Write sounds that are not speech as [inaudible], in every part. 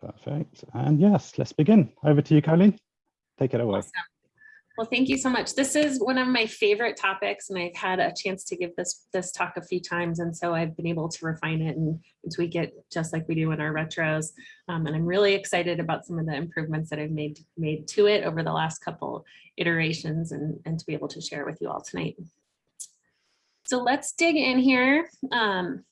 Perfect. And yes, let's begin. Over to you, Colleen. Take it away. Awesome. Well, thank you so much. This is one of my favorite topics and I've had a chance to give this this talk a few times. And so I've been able to refine it and, and tweak it just like we do in our retros. Um, and I'm really excited about some of the improvements that I've made made to it over the last couple iterations and, and to be able to share with you all tonight. So let's dig in here. Um,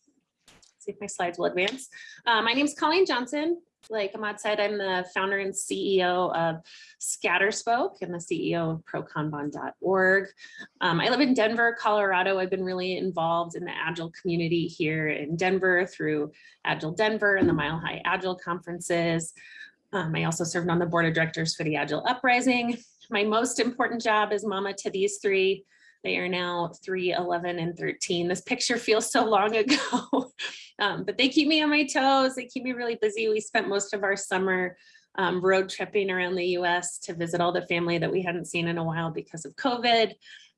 see if my slides will advance. Uh, my name is Colleen Johnson like Ahmad said, I'm the founder and CEO of Scatterspoke and the CEO of prokanban.org. Um, I live in Denver, Colorado. I've been really involved in the Agile community here in Denver through Agile Denver and the Mile High Agile conferences. Um, I also served on the board of directors for the Agile Uprising. My most important job is mama to these three. They are now 3, 11, and 13. This picture feels so long ago, [laughs] um, but they keep me on my toes. They keep me really busy. We spent most of our summer um, road tripping around the US to visit all the family that we hadn't seen in a while because of COVID.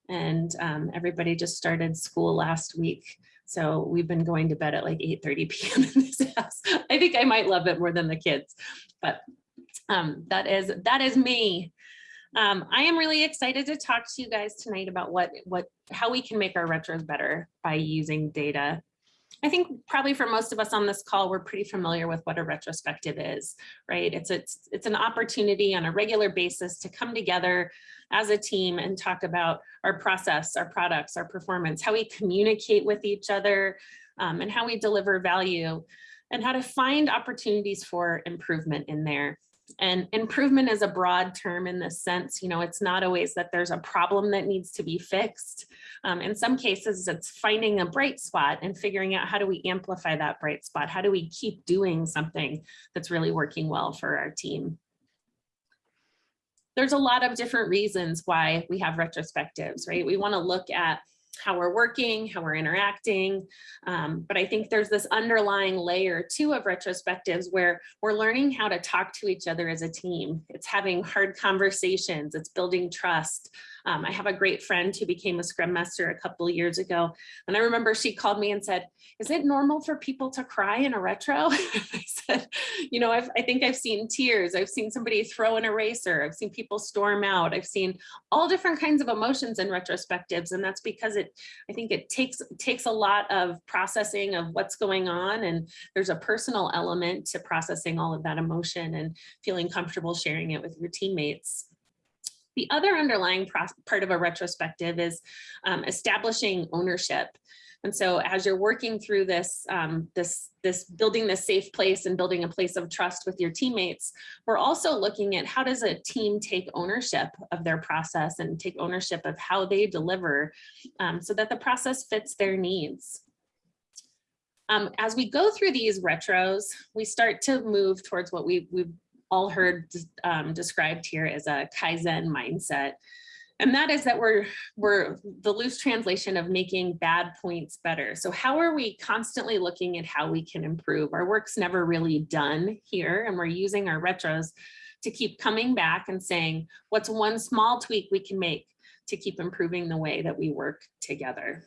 And um, everybody just started school last week. So we've been going to bed at like 8.30 [laughs] p.m. in this house. I think I might love it more than the kids, but um, that is that is me. Um, I am really excited to talk to you guys tonight about what, what, how we can make our retros better by using data. I think probably for most of us on this call, we're pretty familiar with what a retrospective is, right? It's, it's, it's an opportunity on a regular basis to come together as a team and talk about our process, our products, our performance, how we communicate with each other, um, and how we deliver value, and how to find opportunities for improvement in there. And improvement is a broad term in this sense, you know, it's not always that there's a problem that needs to be fixed. Um, in some cases, it's finding a bright spot and figuring out how do we amplify that bright spot? How do we keep doing something that's really working well for our team? There's a lot of different reasons why we have retrospectives, right? We want to look at how we're working, how we're interacting. Um, but I think there's this underlying layer too of retrospectives where we're learning how to talk to each other as a team. It's having hard conversations, it's building trust, um, I have a great friend who became a Scrum Master a couple of years ago. And I remember she called me and said, is it normal for people to cry in a retro? [laughs] I said, you know, I've, I think I've seen tears. I've seen somebody throw an eraser. I've seen people storm out. I've seen all different kinds of emotions in retrospectives. And that's because it, I think it takes, takes a lot of processing of what's going on. And there's a personal element to processing all of that emotion and feeling comfortable sharing it with your teammates. The other underlying part of a retrospective is um, establishing ownership. And so as you're working through this, um, this, this building this safe place and building a place of trust with your teammates, we're also looking at how does a team take ownership of their process and take ownership of how they deliver um, so that the process fits their needs. Um, as we go through these retros, we start to move towards what we, we've all heard um, described here as a Kaizen mindset. And that is that we're, we're the loose translation of making bad points better. So how are we constantly looking at how we can improve? Our work's never really done here and we're using our retros to keep coming back and saying, what's one small tweak we can make to keep improving the way that we work together.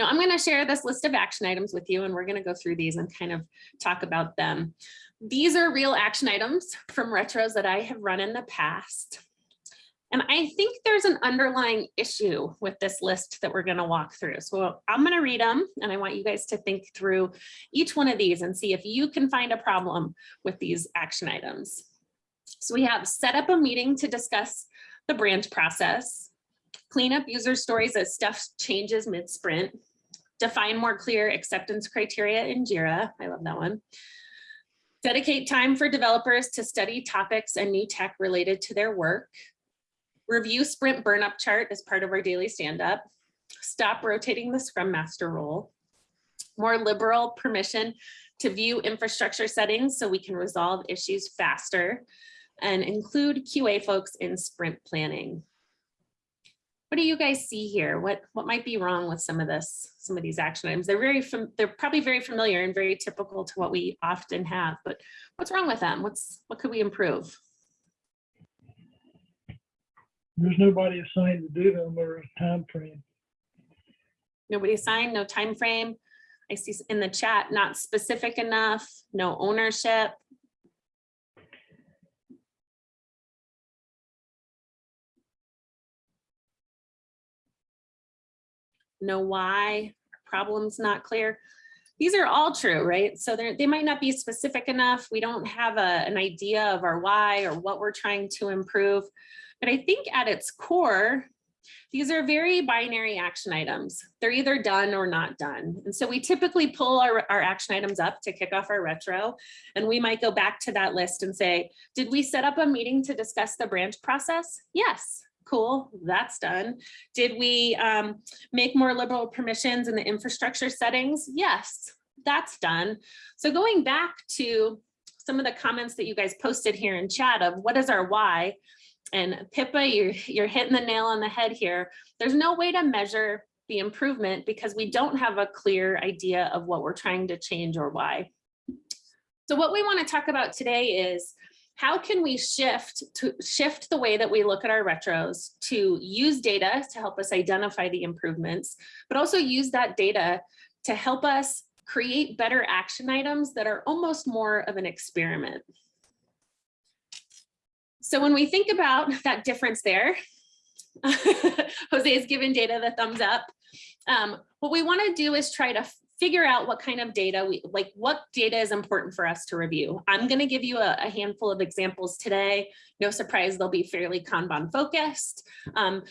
Now I'm going to share this list of action items with you and we're going to go through these and kind of talk about them. These are real action items from retros that I have run in the past. And I think there's an underlying issue with this list that we're going to walk through. So I'm going to read them and I want you guys to think through each one of these and see if you can find a problem with these action items. So we have set up a meeting to discuss the branch process, clean up user stories as stuff changes mid-sprint, define more clear acceptance criteria in JIRA. I love that one. Dedicate time for developers to study topics and new tech related to their work. Review sprint burn up chart as part of our daily stand up. Stop rotating the scrum master role. More liberal permission to view infrastructure settings so we can resolve issues faster and include QA folks in sprint planning what do you guys see here? What what might be wrong with some of this, some of these action items? They're very, they're probably very familiar and very typical to what we often have, but what's wrong with them? What's what could we improve? There's nobody assigned to do them or a time frame. Nobody assigned, no time frame. I see in the chat, not specific enough, no ownership, know why, problems not clear. These are all true, right? So they might not be specific enough. We don't have a, an idea of our why or what we're trying to improve. But I think at its core, these are very binary action items. They're either done or not done. And so we typically pull our, our action items up to kick off our retro. And we might go back to that list and say, did we set up a meeting to discuss the branch process? Yes, cool, that's done. Did we um, make more liberal permissions in the infrastructure settings? Yes, that's done. So going back to some of the comments that you guys posted here in chat of what is our why, and Pippa, you're, you're hitting the nail on the head here. There's no way to measure the improvement because we don't have a clear idea of what we're trying to change or why. So what we want to talk about today is how can we shift to shift the way that we look at our retros to use data to help us identify the improvements, but also use that data to help us create better action items that are almost more of an experiment. So when we think about [laughs] that difference there, [laughs] Jose has given data the thumbs up. Um, what we want to do is try to figure out what kind of data we like what data is important for us to review. I'm going to give you a, a handful of examples today. No surprise, they'll be fairly Kanban focused. Um,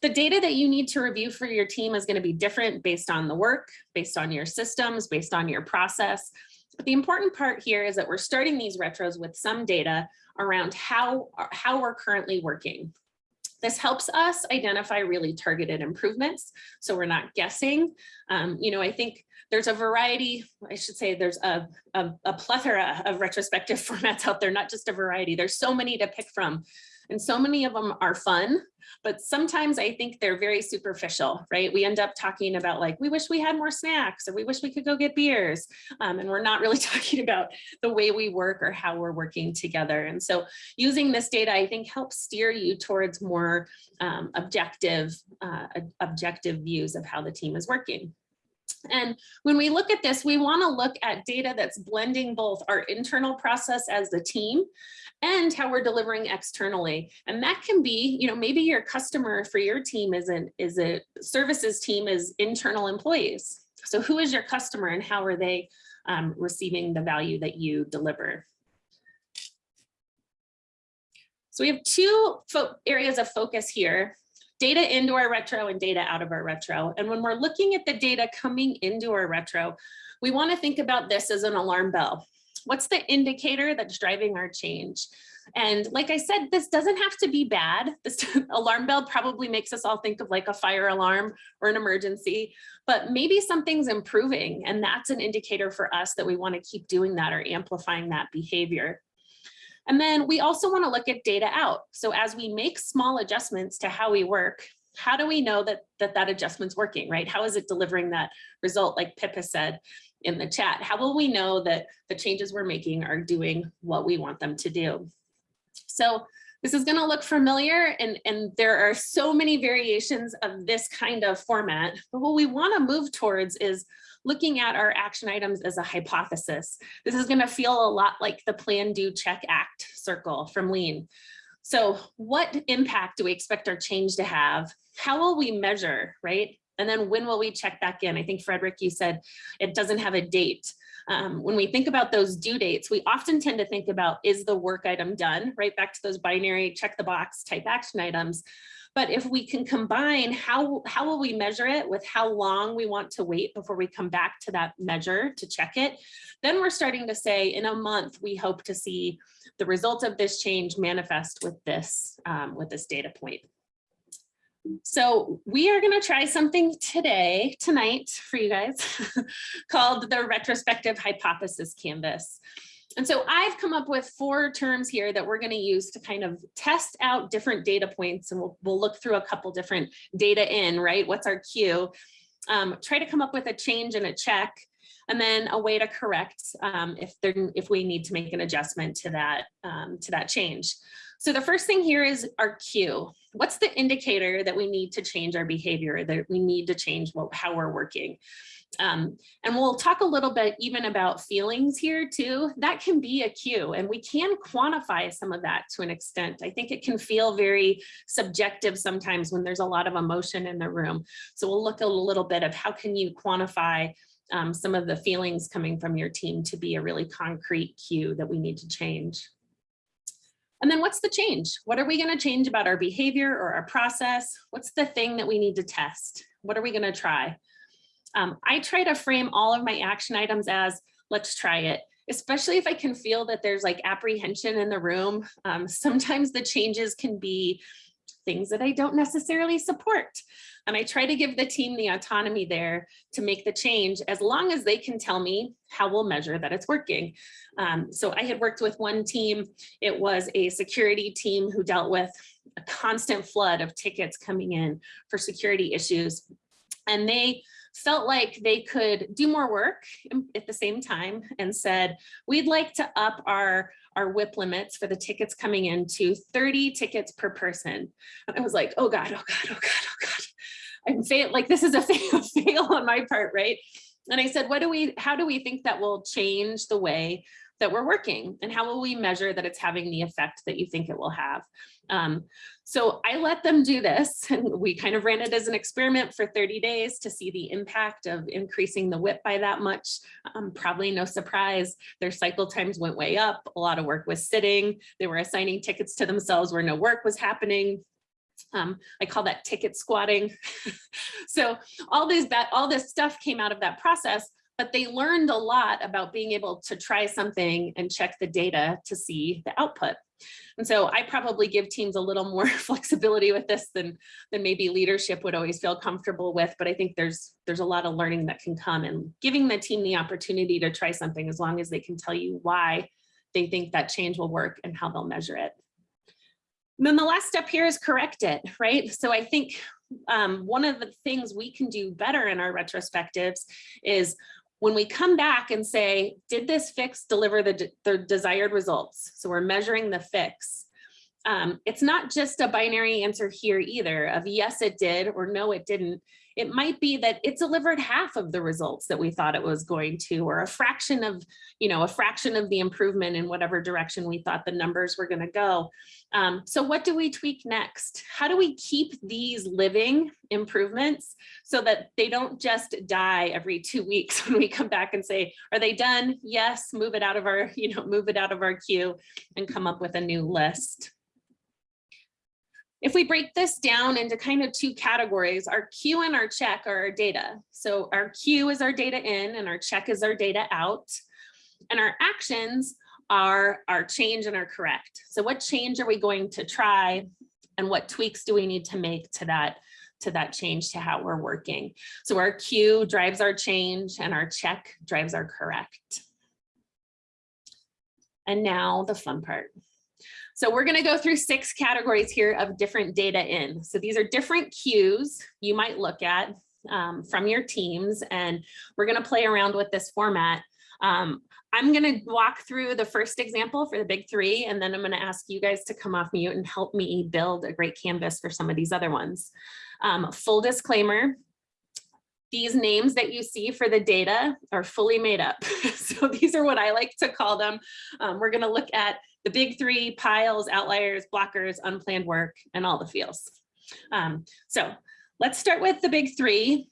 the data that you need to review for your team is going to be different based on the work, based on your systems, based on your process. But the important part here is that we're starting these retros with some data around how, how we're currently working. This helps us identify really targeted improvements. So we're not guessing. Um, you know, I think there's a variety, I should say there's a, a, a plethora of retrospective [laughs] formats out there, not just a variety. There's so many to pick from. And so many of them are fun, but sometimes I think they're very superficial, right? We end up talking about like, we wish we had more snacks or we wish we could go get beers. Um, and we're not really [laughs] talking about the way we work or how we're working together. And so using this data, I think helps steer you towards more um, objective, uh, objective views of how the team is working. And when we look at this, we want to look at data that's blending both our internal process as a team and how we're delivering externally. And that can be, you know, maybe your customer for your team isn't is a services team is internal employees. So who is your customer and how are they um, receiving the value that you deliver? So we have two areas of focus here data into our retro and data out of our retro. And when we're looking at the data coming into our retro, we wanna think about this as an alarm bell. What's the indicator that's driving our change? And like I said, this doesn't have to be bad. This [laughs] alarm bell probably makes us all think of like a fire alarm or an emergency, but maybe something's improving and that's an indicator for us that we wanna keep doing that or amplifying that behavior. And then we also want to look at data out. So as we make small adjustments to how we work, how do we know that that, that adjustment's working, right? How is it delivering that result like Pippa said in the chat? How will we know that the changes we're making are doing what we want them to do? So this is going to look familiar and, and there are so many variations of this kind of format. But what we want to move towards is looking at our action items as a hypothesis. This is going to feel a lot like the plan, do, check, act circle from lean. So what impact do we expect our change to have? How will we measure, right? And then when will we check back in? I think Frederick, you said it doesn't have a date. Um, when we think about those due dates, we often tend to think about is the work item done, right back to those binary check the box type action items. But if we can combine how, how will we measure it with how long we want to wait before we come back to that measure to check it, then we're starting to say in a month, we hope to see the results of this change manifest with this, um, with this data point. So we are going to try something today, tonight for you guys [laughs] called the retrospective hypothesis canvas. And so I've come up with four terms here that we're going to use to kind of test out different data points and we'll, we'll look through a couple different data in, right? What's our cue? Um, try to come up with a change and a check and then a way to correct um, if there if we need to make an adjustment to that um, to that change. So the first thing here is our cue. What's the indicator that we need to change our behavior, that we need to change what, how we're working? Um, and we'll talk a little bit even about feelings here too. That can be a cue and we can quantify some of that to an extent. I think it can feel very subjective sometimes when there's a lot of emotion in the room. So we'll look a little bit of how can you quantify um, some of the feelings coming from your team to be a really concrete cue that we need to change. And then what's the change? What are we going to change about our behavior or our process? What's the thing that we need to test? What are we going to try? Um, I try to frame all of my action items as let's try it, especially if I can feel that there's like apprehension in the room. Um, sometimes the changes can be things that I don't necessarily support. And I try to give the team the autonomy there to make the change as long as they can tell me how we'll measure that it's working. Um, so I had worked with one team, it was a security team who dealt with a constant flood of tickets coming in for security issues. And they felt like they could do more work at the same time and said, we'd like to up our, our WIP limits for the tickets coming in to 30 tickets per person. And I was like, oh God, oh God, oh God, oh God. I'm fail like this is a [laughs] fail, fail on my part, right? And I said, what do we, how do we think that will change the way that we're working and how will we measure that it's having the effect that you think it will have? Um, so I let them do this [laughs] and we kind of ran it as an experiment for 30 days to see the impact of increasing the WIP by that much. Um, probably no surprise, their cycle times went way up. A lot of work was sitting. They were assigning tickets to themselves where no work was happening. Um, I call that ticket squatting. [laughs] so all these all this stuff came out of that process, but they learned a lot about being able to try something and check the data to see the output. And so I probably give teams a little [laughs] more flexibility with this than, than maybe leadership would always feel comfortable with, but I think there's, there's a lot of learning that can come and giving the team the opportunity to try something as long as they can tell you why they think that change will work and how they'll measure it. And then the last step here is correct it, right? So I think um, one of the things we can do better in our retrospectives is when we come back and say, did this fix deliver the, the desired results? So we're measuring the fix. Um, it's not just a binary answer here either of yes, it did or no, it didn't. It might be that it delivered half of the results that we thought it was going to, or a fraction of, you know, a fraction of the improvement in whatever direction we thought the numbers were going to go. Um, so what do we tweak next? How do we keep these living improvements so that they don't just die every two weeks [laughs] when we come back and say, are they done? Yes, move it out of our, you know, move it out of our queue and come up with a new list. If we break this down into kind of two categories, our cue and our check are our data. So our cue is our data in and our check is our data out. And our actions are our change and our correct. So what change are we going to try and what tweaks do we need to make to that to that change to how we're working. So our cue drives our change and our check drives our correct. And now the fun part. So we're going to go through six categories here of different data in. So these are different cues you might look at um, from your teams, and we're going to play around with this format. Um, I'm going to walk through the first example for the big three, and then I'm going to ask you guys to come off mute and help me build a great canvas for some of these other ones. Um, full disclaimer, these names that you see for the data are fully made up. [laughs] so these are what I like to call them. Um, we're going to look at the big three piles, outliers, blockers, unplanned work, and all the fields. Um, so let's start with the big three.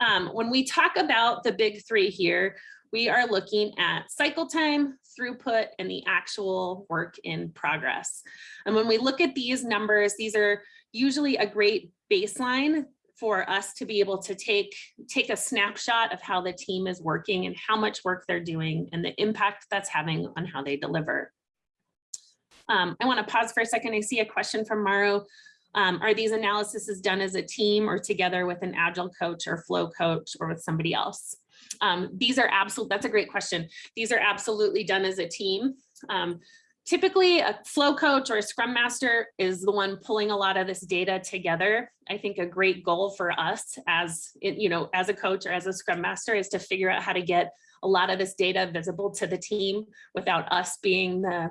Um, when we talk about the big three here, we are looking at cycle time, throughput, and the actual work in progress. And when we look at these numbers, these are usually a great baseline for us to be able to take, take a snapshot of how the team is working and how much work they're doing and the impact that's having on how they deliver. Um, I want to pause for a second. I see a question from Maru. Um, are these analyses done as a team or together with an agile coach or flow coach or with somebody else? Um, these are absolute, that's a great question. These are absolutely done as a team. Um, typically a flow coach or a scrum master is the one pulling a lot of this data together. I think a great goal for us as, you know, as a coach or as a scrum master is to figure out how to get a lot of this data visible to the team without us being the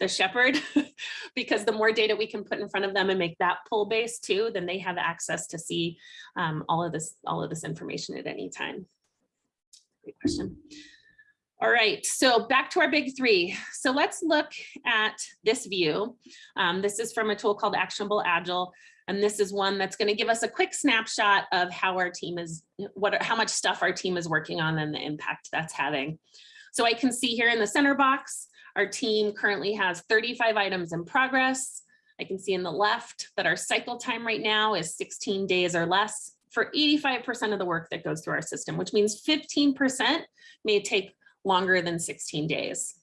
the shepherd [laughs] because the more data we can put in front of them and make that pull base too, then they have access to see um, all of this all of this information at any time. great question. All right, so back to our big three. So let's look at this view. Um, this is from a tool called Actionable Agile. And this is one that's going to give us a quick snapshot of how our team is, what, how much stuff our team is working on and the impact that's having. So I can see here in the center box, our team currently has 35 items in progress. I can see in the left that our cycle time right now is 16 days or less for 85% of the work that goes through our system, which means 15% may take longer than 16 days.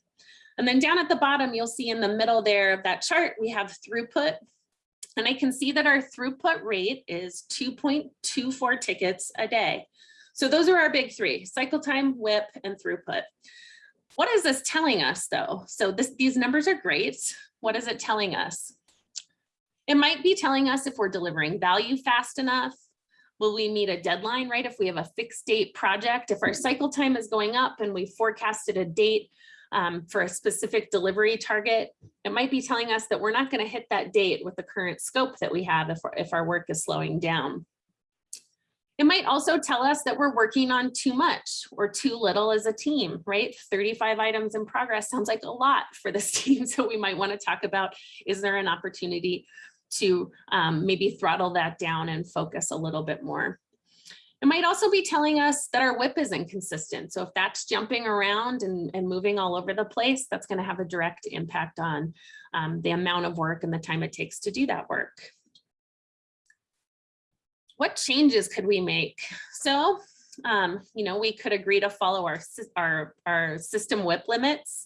And then down at the bottom, you'll see in the middle there of that chart, we have throughput and I can see that our throughput rate is 2.24 tickets a day. So those are our big three, cycle time, WIP, and throughput. What is this telling us though? So this, these numbers are great. What is it telling us? It might be telling us if we're delivering value fast enough. Will we meet a deadline, right? If we have a fixed date project, if our cycle time is going up and we forecasted a date um, for a specific delivery target, it might be telling us that we're not going to hit that date with the current scope that we have if, if our work is slowing down. It might also tell us that we're working on too much or too little as a team, right? 35 items in progress sounds like a lot for this [laughs] team. So we might want to talk about, is there an opportunity to um, maybe throttle that down and focus a little bit more? It might also be telling us that our WIP is inconsistent. So if that's jumping around and, and moving all over the place, that's going to have a direct impact on um, the amount of work and the time it takes to do that work. What changes could we make? So, um, you know, we could agree to follow our, our, our system WIP limits.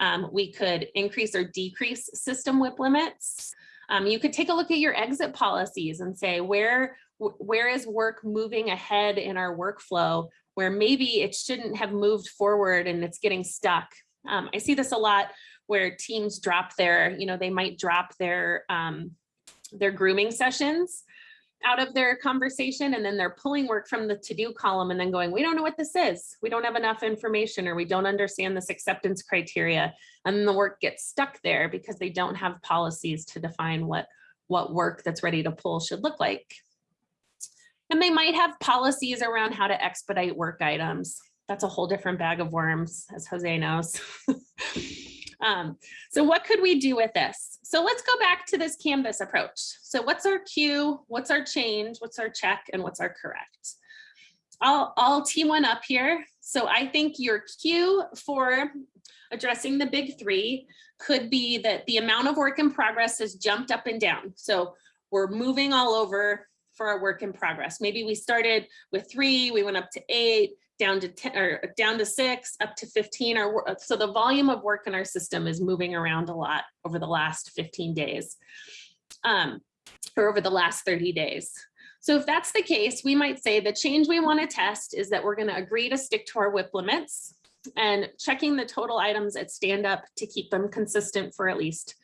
Um, we could increase or decrease system WIP limits. Um, you could take a look at your exit policies and say where where is work moving ahead in our workflow where maybe it shouldn't have moved forward and it's getting stuck. Um, I see this a lot where teams drop their, you know, they might drop their um, their grooming sessions out of their conversation and then they're pulling work from the to-do column and then going, we don't know what this is. We don't have enough information or we don't understand this acceptance criteria. And the work gets stuck there because they don't have policies to define what, what work that's ready to pull should look like. And they might have policies around how to expedite work items. That's a whole different bag of worms, as Jose knows. [laughs] um, so what could we do with this? So let's go back to this Canvas approach. So what's our cue? What's our change? What's our check? And what's our correct? I'll, I'll tee one up here. So I think your cue for addressing the big three could be that the amount of work in progress has jumped up and down. So we're moving all over for our work in progress. Maybe we started with three, we went up to eight, down to 10 or down to six, up to 15. Or so the volume of work in our system is moving around a lot over the last 15 days um, or over the last 30 days. So if that's the case, we might say the change we want to test is that we're going to agree to stick to our WIP limits and checking the total items at stand up to keep them consistent for at least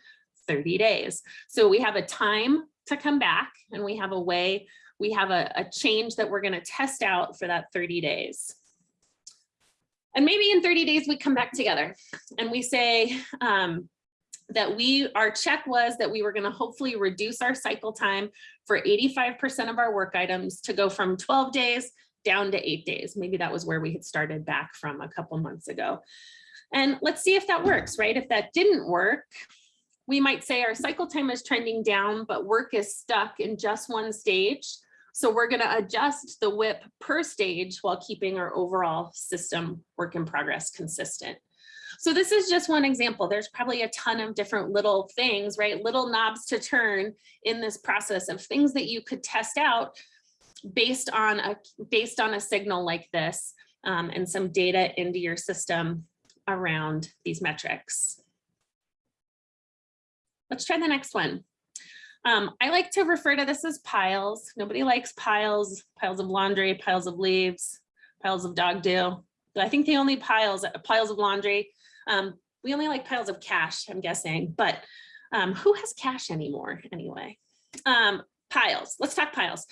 30 days. So we have a time to come back and we have a way, we have a, a change that we're going to test out for that 30 days. And maybe in 30 days we come back together and we say um, that we, our check was that we were going to hopefully reduce our cycle time for 85% of our work items to go from 12 days down to eight days. Maybe that was where we had started back from a couple months ago. And let's see if that works, right? If that didn't work, we might say our cycle time is trending down, but work is stuck in just one stage. So we're going to adjust the WIP per stage while keeping our overall system work in progress consistent. So this is just one example. There's probably a ton of different little things, right? Little knobs to turn in this process of things that you could test out based on a based on a signal like this um, and some data into your system around these metrics. Let's try the next one. Um, I like to refer to this as piles. Nobody likes piles, piles of laundry, piles of leaves, piles of dog do. I think the only piles, piles of laundry. Um, we only like piles of cash, I'm guessing, but um, who has cash anymore anyway? Um, piles, let's talk piles.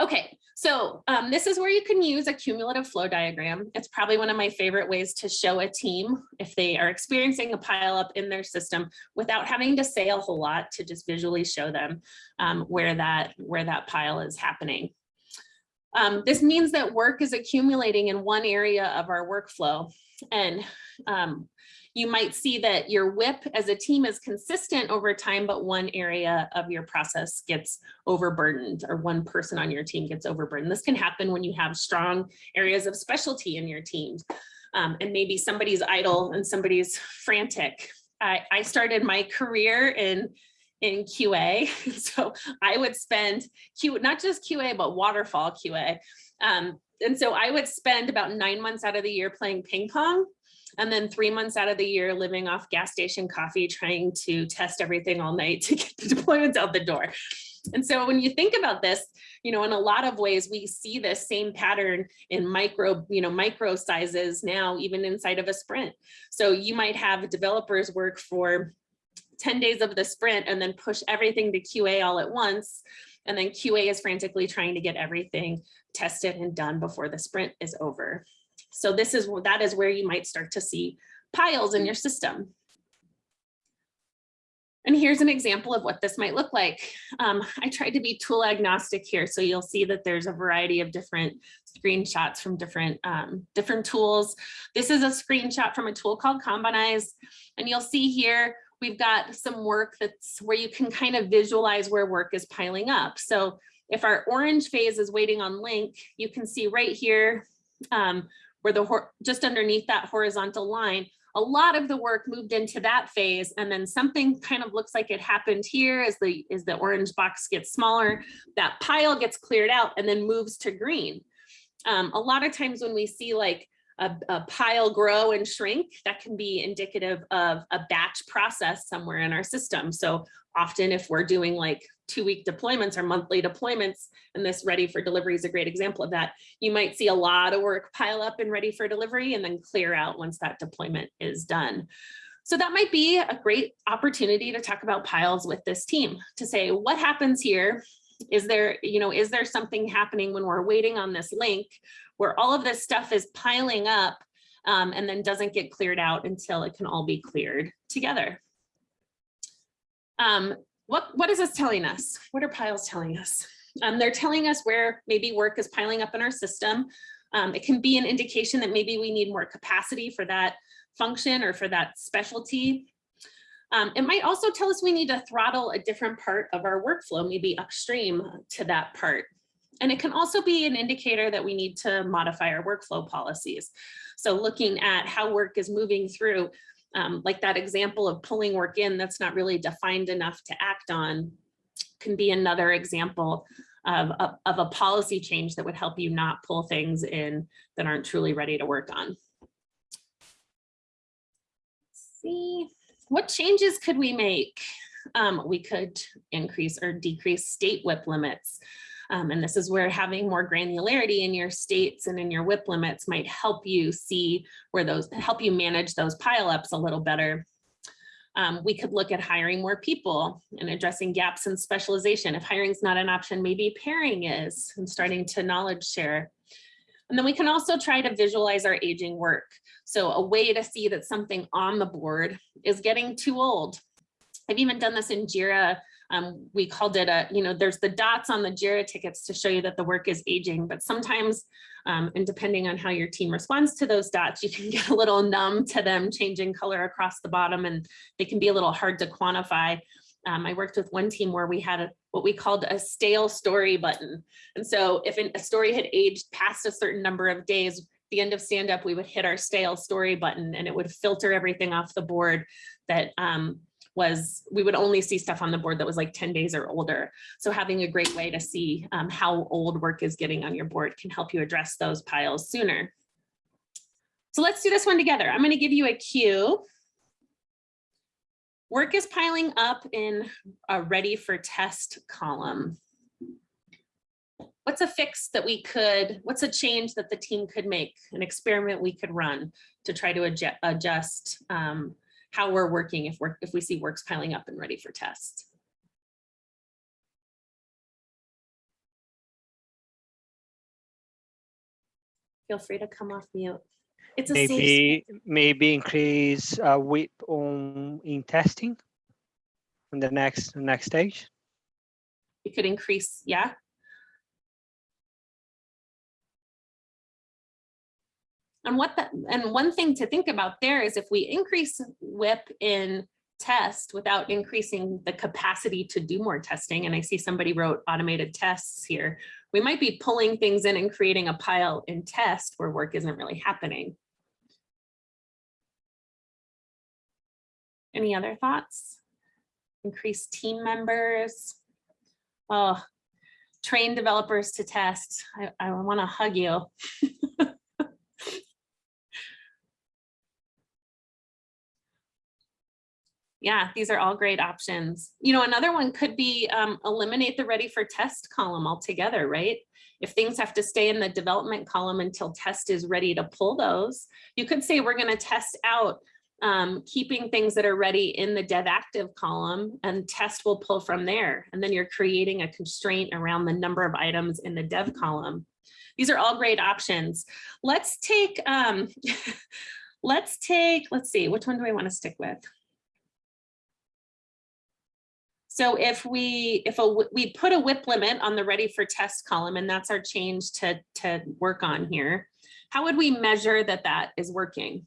Okay, so um, this is where you can use a cumulative flow diagram. It's probably one of my favorite ways to show a team if they are experiencing a pileup in their system without having to say a whole lot to just visually show them um, where that where that pile is happening. Um, this means that work is accumulating in one area of our workflow. And um, you might see that your WIP as a team is consistent over time, but one area of your process gets overburdened or one person on your team gets overburdened. This can happen when you have strong areas of specialty in your team. Um, and maybe somebody's idle and somebody's frantic. I, I started my career in in QA. [laughs] So I would spend Q, not just QA, but waterfall QA. Um, and so I would spend about nine months out of the year playing ping pong and then three months out of the year living off gas station coffee, trying to test everything all night [laughs] to get the deployments out the door. And so when you think about this, you know, in a lot of ways, we see this same pattern in micro, you know, micro sizes now, even inside of a sprint. So you might have developers work for 10 days of the sprint and then push everything to QA all at once. And then QA is frantically trying to get everything tested and done before the sprint is over. So this is that is where you might start to see piles in your system. And here's an example of what this might look like. Um, I tried to be tool agnostic here, so you'll see that there's a variety of different screenshots from different, um, different tools. This is a screenshot from a tool called Kanbanize, and you'll see here we've got some work that's where you can kind of visualize where work is piling up. So if our orange phase is waiting on link, you can see right here um, where the just underneath that horizontal line, a lot of the work moved into that phase and then something kind of looks like it happened here as the as the orange box gets smaller that pile gets cleared out and then moves to green um, a lot of times when we see like a, a, pile grow and shrink, that can be indicative of a batch process somewhere in our system. So often if we're doing like two week deployments or monthly deployments, and this ready for delivery is a great example of that, you might see a lot of work pile up and ready for delivery and then clear out once that deployment is done. So that might be a great opportunity to talk about piles with this team to say what happens here is there, you know, is there something happening when we're waiting on this link where all of this stuff is piling up um, and then doesn't get cleared out until it can all be cleared together. Um, what, what is this telling us? What are piles telling us? Um, they're telling us where maybe work is piling up in our system. Um, it can be an indication that maybe we need more capacity for that function or for that specialty. Um, it might also tell us we need to throttle a different part of our workflow, maybe upstream to that part. And it can also be an indicator that we need to modify our workflow policies. So looking at how work is moving through, um, like that example of pulling work in that's not really defined enough to act on, can be another example of, of, of a policy change that would help you not pull things in that aren't truly ready to work on. Let's see, what changes could we make? Um, we could increase or decrease state WIP limits. Um, and this is where having more granularity in your states and in your WIP limits might help you see where those, help you manage those pileups a little better. Um, we could look at hiring more people and addressing gaps in specialization. If hiring is not an option, maybe pairing is and starting to knowledge share. And then we can also try to visualize our aging work. So a way to see that something on the board is getting too old. I've even done this in JIRA um, we called it a, you know, there's the dots on the JIRA tickets to show you that the work is aging, but sometimes, um, and depending on how your team responds to those dots, you can [laughs] get a little numb to them changing color across the bottom and they can be a little hard to quantify. Um, I worked with one team where we had a, what we called a stale story button. And so if a story had aged past a certain number of days, the end of stand up, we would hit our stale story button and it would filter everything off the board that um, was we would only see stuff on the board that was like 10 days or older. So having a great way to see um, how old work is getting on your board can help you address those piles sooner. So let's do this one together. I'm going to give you a cue. Work is piling up in a ready for test column. What's a fix that we could, what's a change that the team could make, an experiment we could run to try to adjust, adjust um, how we're working if we're if we see works piling up and ready for test. Feel free to come off mute. It's a maybe maybe increase uh, WIP on in testing on the next next stage. It could increase, yeah. And what that, and one thing to think about there is if we increase WIP in test without increasing the capacity to do more testing, and I see somebody wrote automated tests here, we might be pulling things in and creating a pile in test where work isn't really happening. Any other thoughts? Increase team members. Oh, train developers to test. I, I want to hug you. [laughs] Yeah, these are all great options. You know, another one could be um, eliminate the ready for test column altogether, right? If things have to stay in the development column until test is ready to pull those, you could say we're going to test out um, keeping things that are ready in the dev active column and test will pull from there. And then you're creating a constraint around the number of items in the dev column. These are all great options. Let's take, um, [laughs] let's take, let's see, which one do I want to stick with? So if we if a we put a WIP limit on the ready for test column, and that's our change to, to work on here, how would we measure that that is working?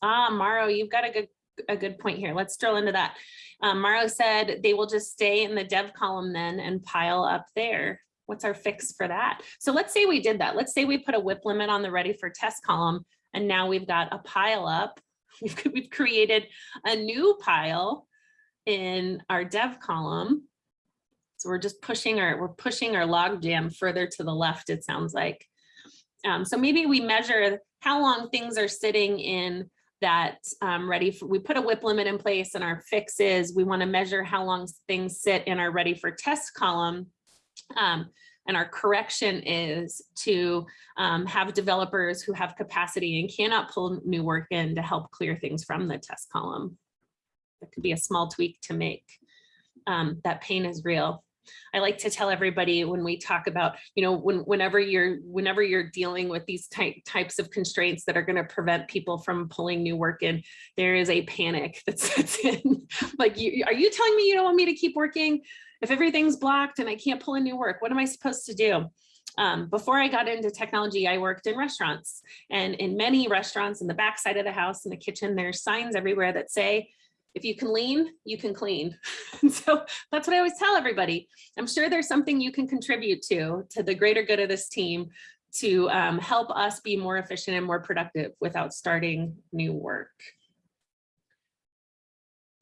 Ah, Maro, you've got a good a good point here. Let's drill into that. Um, Maro said they will just stay in the dev column then and pile up there. What's our fix for that? So let's say we did that. Let's say we put a WIP limit on the ready for test column and now we've got a pile up. [laughs] We've, we've created a new pile in our dev column. So we're just pushing our, we're pushing our log jam further to the left, it sounds like. Um, so maybe we measure how long things are sitting in that um, ready for, we put a WIP limit in place and our fix is we wanna measure how long things sit in our ready for test column. Um, and our correction is to um, have developers who have capacity and cannot pull new work in to help clear things from the test column. That could be a small tweak to make. Um, that pain is real. I like to tell everybody when we talk about, you know, when, whenever you're whenever you're dealing with these type, types of constraints that are going to prevent people from pulling new work in, there is a panic [laughs] that sets in. like, you, are you telling me you don't want me to keep working? If everything's blocked and I can't pull in new work, what am I supposed to do? Um, before I got into technology, I worked in restaurants and in many restaurants in the backside of the house in the kitchen, there's signs everywhere that say, if you can lean, you can clean. [laughs] so that's what I always tell everybody. I'm sure there's something you can contribute to, to the greater good of this team to um, help us be more efficient and more productive without starting new work.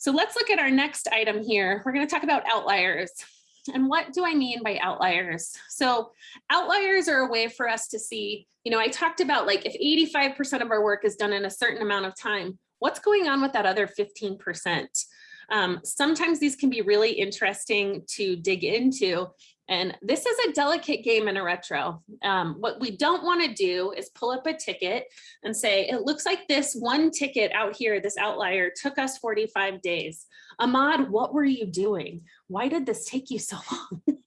So let's look at our next item here. We're going to talk about outliers. And what do I mean by outliers? So outliers are a way for us to see, you know, I talked about like if 85% of our work is done in a certain amount of time, what's going on with that other 15%? Um, sometimes these can be really interesting to dig into. And this is a delicate game in a retro. Um, what we don't want to do is pull up a ticket and say, it looks like this one ticket out here, this outlier took us 45 days. Ahmad, what were you doing? Why did this take you so [laughs] long?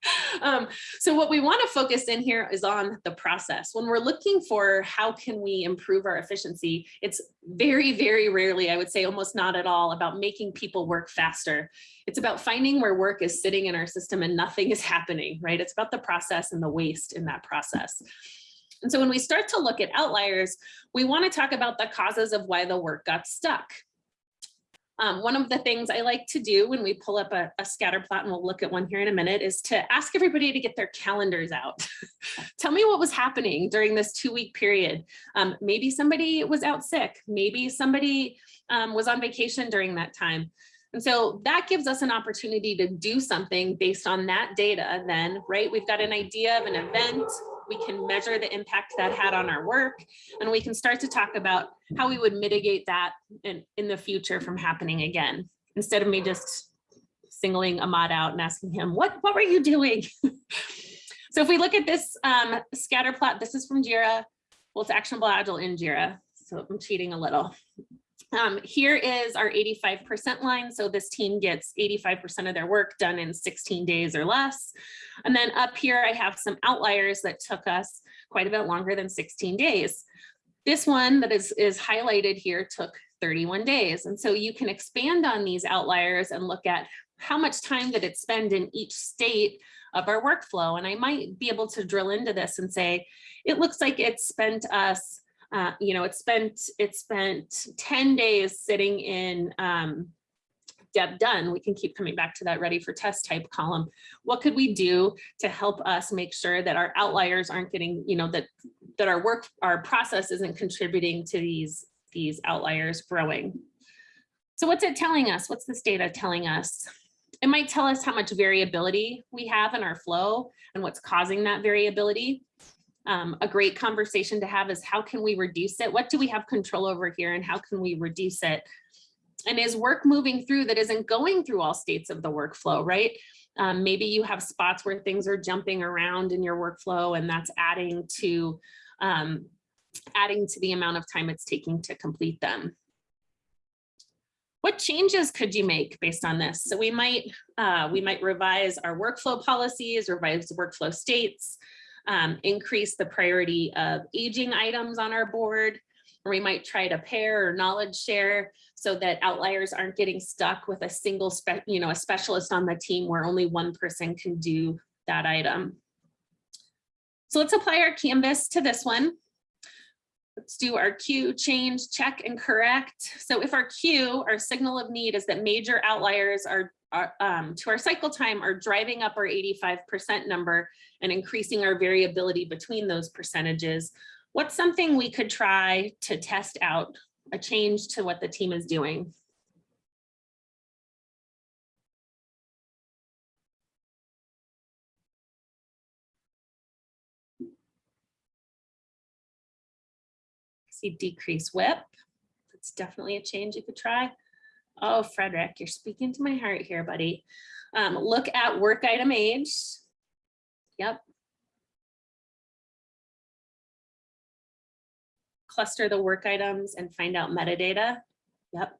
um, so what we want to focus in here is on the process. When we're looking for how can we improve our efficiency, it's very, very rarely, I would say almost not at all, about making people work faster. It's about finding where work is sitting in our system and nothing is happening, right? It's about the process and the waste in that process. And so when we start to look at outliers, we want to talk about the causes of why the work got stuck. Um, one of the things I like to do when we pull up a, a, scatter plot, and we'll look at one here in a minute, is to ask everybody to get their calendars out. [laughs] Tell me what was happening during this two week period. Um, maybe somebody was out sick. Maybe somebody um, was on vacation during that time. And so that gives us an opportunity to do something based on that data then, right? We've got an idea of an event, we can measure the impact that had on our work, and we can start to talk about how we would mitigate that in, in the future from happening again, instead of me just singling Ahmad out and asking him, what, what were you doing? [laughs] so if we look at this um, scatter plot, this is from JIRA. Well, it's Actionable Agile in JIRA, so I'm cheating a little. Um, here is our 85% line. So this team gets 85% of their work done in 16 days or less. And then up here, I have some outliers that took us quite a bit longer than 16 days. This one that is, is highlighted here took 31 days. And so you can expand on these outliers and look at how much time did it spend in each state of our workflow. And I might be able to drill into this and say, it looks like it spent us, uh, you know, it spent, it spent 10 days sitting in um, Dev done, we can keep coming back to that ready for test type column. What could we do to help us make sure that our outliers aren't getting, you know, that that our work, our process isn't contributing to these, these outliers growing. So what's it telling us? What's this data telling us? It might tell us how much variability we have in our flow and what's causing that variability. Um, a great conversation to have is how can we reduce it? What do we have control over here and how can we reduce it? And is work moving through that isn't going through all states of the workflow, right? Um, maybe you have spots where things are jumping around in your workflow and that's adding to um, adding to the amount of time it's taking to complete them. What changes could you make based on this? So we might uh, we might revise our workflow policies, revise workflow states, um, increase the priority of aging items on our board, we might try to pair or knowledge share so that outliers aren't getting stuck with a single, you know, a specialist on the team where only one person can do that item. So let's apply our canvas to this one. Let's do our Cue change, check and correct. So if our cue, our signal of need is that major outliers are, are um, to our cycle time are driving up our 85% number and increasing our variability between those percentages. What's something we could try to test out a change to what the team is doing? See decrease WIP. That's definitely a change you could try. Oh, Frederick, you're speaking to my heart here, buddy. Um, look at work item age. Yep. Cluster the work items and find out metadata. Yep.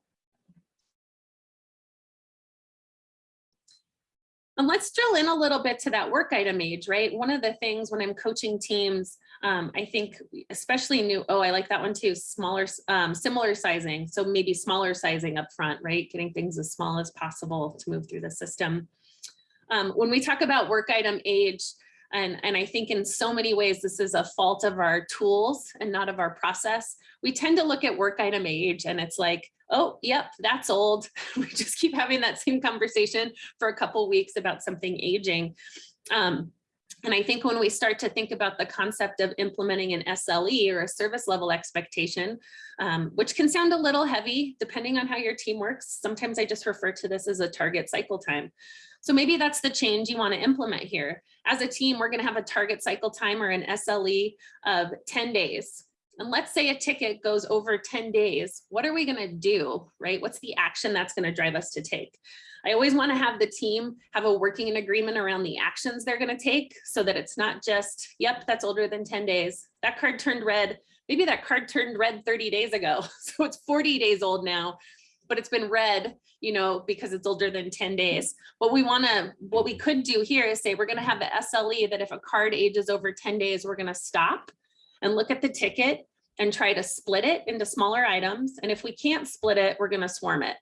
And let's drill in a little bit to that work item age, right? One of the things when I'm coaching teams, um, I think especially new, oh, I like that one too, smaller, um, similar sizing. So maybe smaller sizing up front, right? Getting things as small as possible to move through the system. Um, when we talk about work item age, and, and I think in so many ways, this is a fault of our tools and not of our process. We tend to look at work item age and it's like, oh, yep, that's old. [laughs] we just keep having that same conversation for a couple weeks about something aging. Um, and I think when we start to think about the concept of implementing an SLE or a service level expectation, um, which can sound a little heavy depending on how your team works. Sometimes I just refer to this as a target cycle time. So maybe that's the change you want to implement here. As a team, we're going to have a target cycle time or an SLE of 10 days. And let's say a ticket goes over 10 days. What are we going to do, right? What's the action that's going to drive us to take? I always want to have the team have a working agreement around the actions they're going to take so that it's not just, yep, that's older than 10 days. That card turned red. Maybe that card turned red 30 days ago. [laughs] So it's 40 days old now but it's been red, you know, because it's older than 10 days. What we want to, what we could do here is say, we're going to have the SLE that if a card ages over 10 days, we're going to stop and look at the ticket and try to split it into smaller items. And if we can't split it, we're going to swarm it.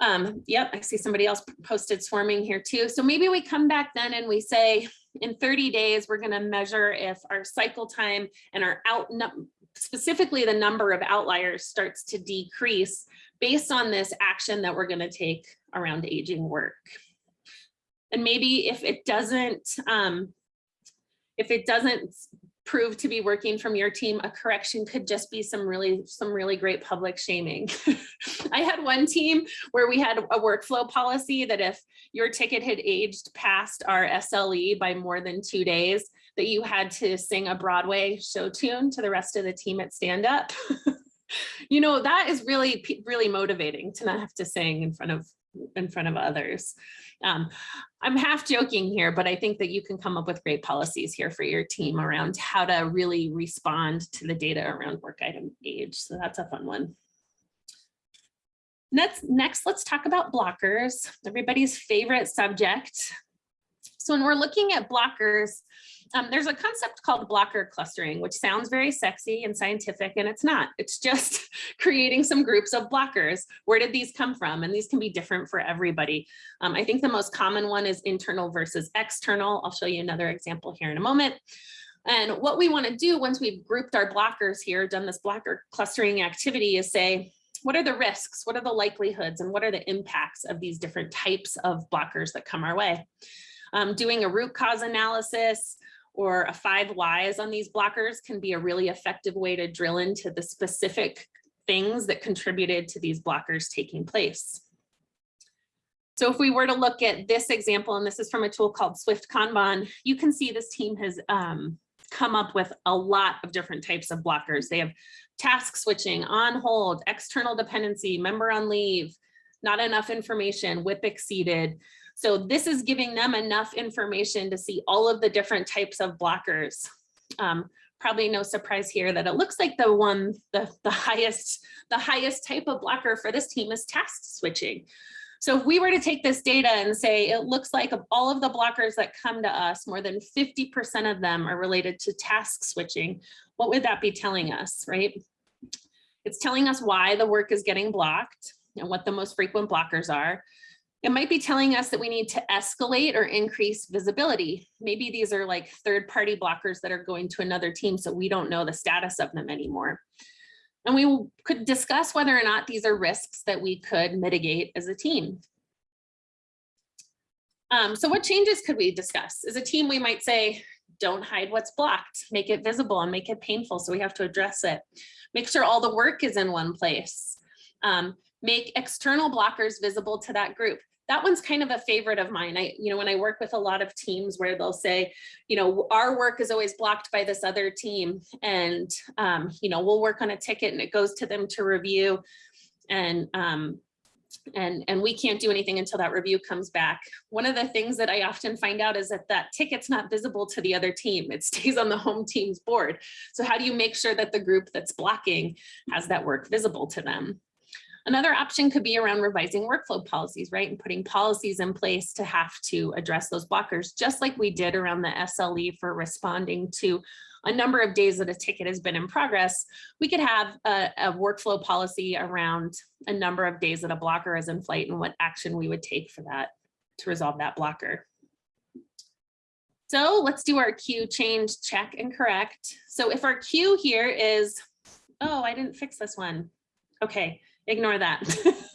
Um, yep, I see somebody else posted swarming here too. So maybe we come back then and we say in 30 days, we're going to measure if our cycle time and our out specifically the number of outliers starts to decrease based on this action that we're going to take around aging work. And maybe if it doesn't, um, if it doesn't prove to be working from your team, a correction could just be some really, some really great public shaming. [laughs] I had one team where we had a workflow policy that if your ticket had aged past our SLE by more than two days, that you had to sing a Broadway show tune to the rest of the team at stand up. [laughs] you know, that is really, really motivating to not have to sing in front of in front of others. Um, I'm half joking here, but I think that you can come up with great policies here for your team around how to really respond to the data around work item age. So that's a fun one. Next, next, let's talk about blockers, everybody's favorite subject. So when we're looking at blockers, um, there's a concept called blocker clustering, which sounds very sexy and scientific, and it's not. It's just [laughs] creating some groups of blockers. Where did these come from? And these can be different for everybody. Um, I think the most common one is internal versus external. I'll show you another example here in a moment. And what we want to do once we've grouped our blockers here, done this blocker clustering activity is say, what are the risks? What are the likelihoods? And what are the impacts of these different types of blockers that come our way? Um, doing a root cause analysis, or a five whys on these blockers can be a really effective way to drill into the specific things that contributed to these blockers taking place. So if we were to look at this example, and this is from a tool called Swift Kanban, you can see this team has um, come up with a lot of different types of blockers. They have task switching, on hold, external dependency, member on leave, not enough information, WIP exceeded, so this is giving them enough information to see all of the different types of blockers. Um, probably no surprise here that it looks like the one, the, the highest, the highest type of blocker for this team is task switching. So if we were to take this data and say, it looks like of all of the blockers that come to us, more than 50% of them are related to task switching, what would that be telling us, right? It's telling us why the work is getting blocked and what the most frequent blockers are. It might be telling us that we need to escalate or increase visibility. Maybe these are like third party blockers that are going to another team so we don't know the status of them anymore. And we could discuss whether or not these are risks that we could mitigate as a team. Um, so what changes could we discuss? As a team, we might say, don't hide what's blocked, make it visible and make it painful. So we have to address it. Make sure all the work is in one place. Um, make external blockers visible to that group that one's kind of a favorite of mine. I, you know, when I work with a lot of teams where they'll say, you know, our work is always blocked by this other team and, um, you know, we'll work on a ticket and it goes to them to review and, um, and, and we can't do anything until that review comes back. One of the things that I often find out is that that ticket's not visible to the other team. It stays on the home team's board. So how do you make sure that the group that's blocking has that work visible to them? Another option could be around revising workflow policies, right? And putting policies in place to have to address those blockers, just like we did around the SLE for responding to a number of days that a ticket has been in progress, we could have a, a, workflow policy around a number of days that a blocker is in flight and what action we would take for that to resolve that blocker. So let's do our cue change, check and correct. So if our cue here is, oh, I didn't fix this one. Okay, ignore that.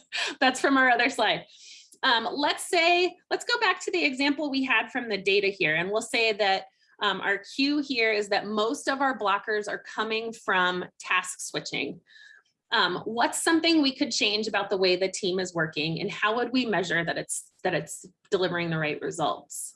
[laughs] That's from our other slide. Um, let's say, let's go back to the example we had from the data here, and we'll say that um, our cue here is that most of our blockers are coming from task switching. Um, what's something we could change about the way the team is working, and how would we measure that it's that it's delivering the right results?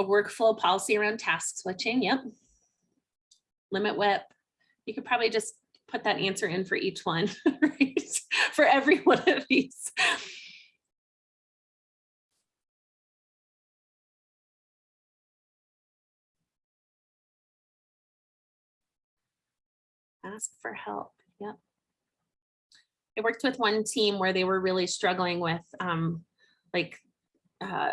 A workflow policy around task switching. Yep. Limit WIP. You could probably just put that answer in for each one, [laughs] right? For every [laughs] one of these. Ask for help. Yep. I worked with one team where they were really struggling with um, like uh,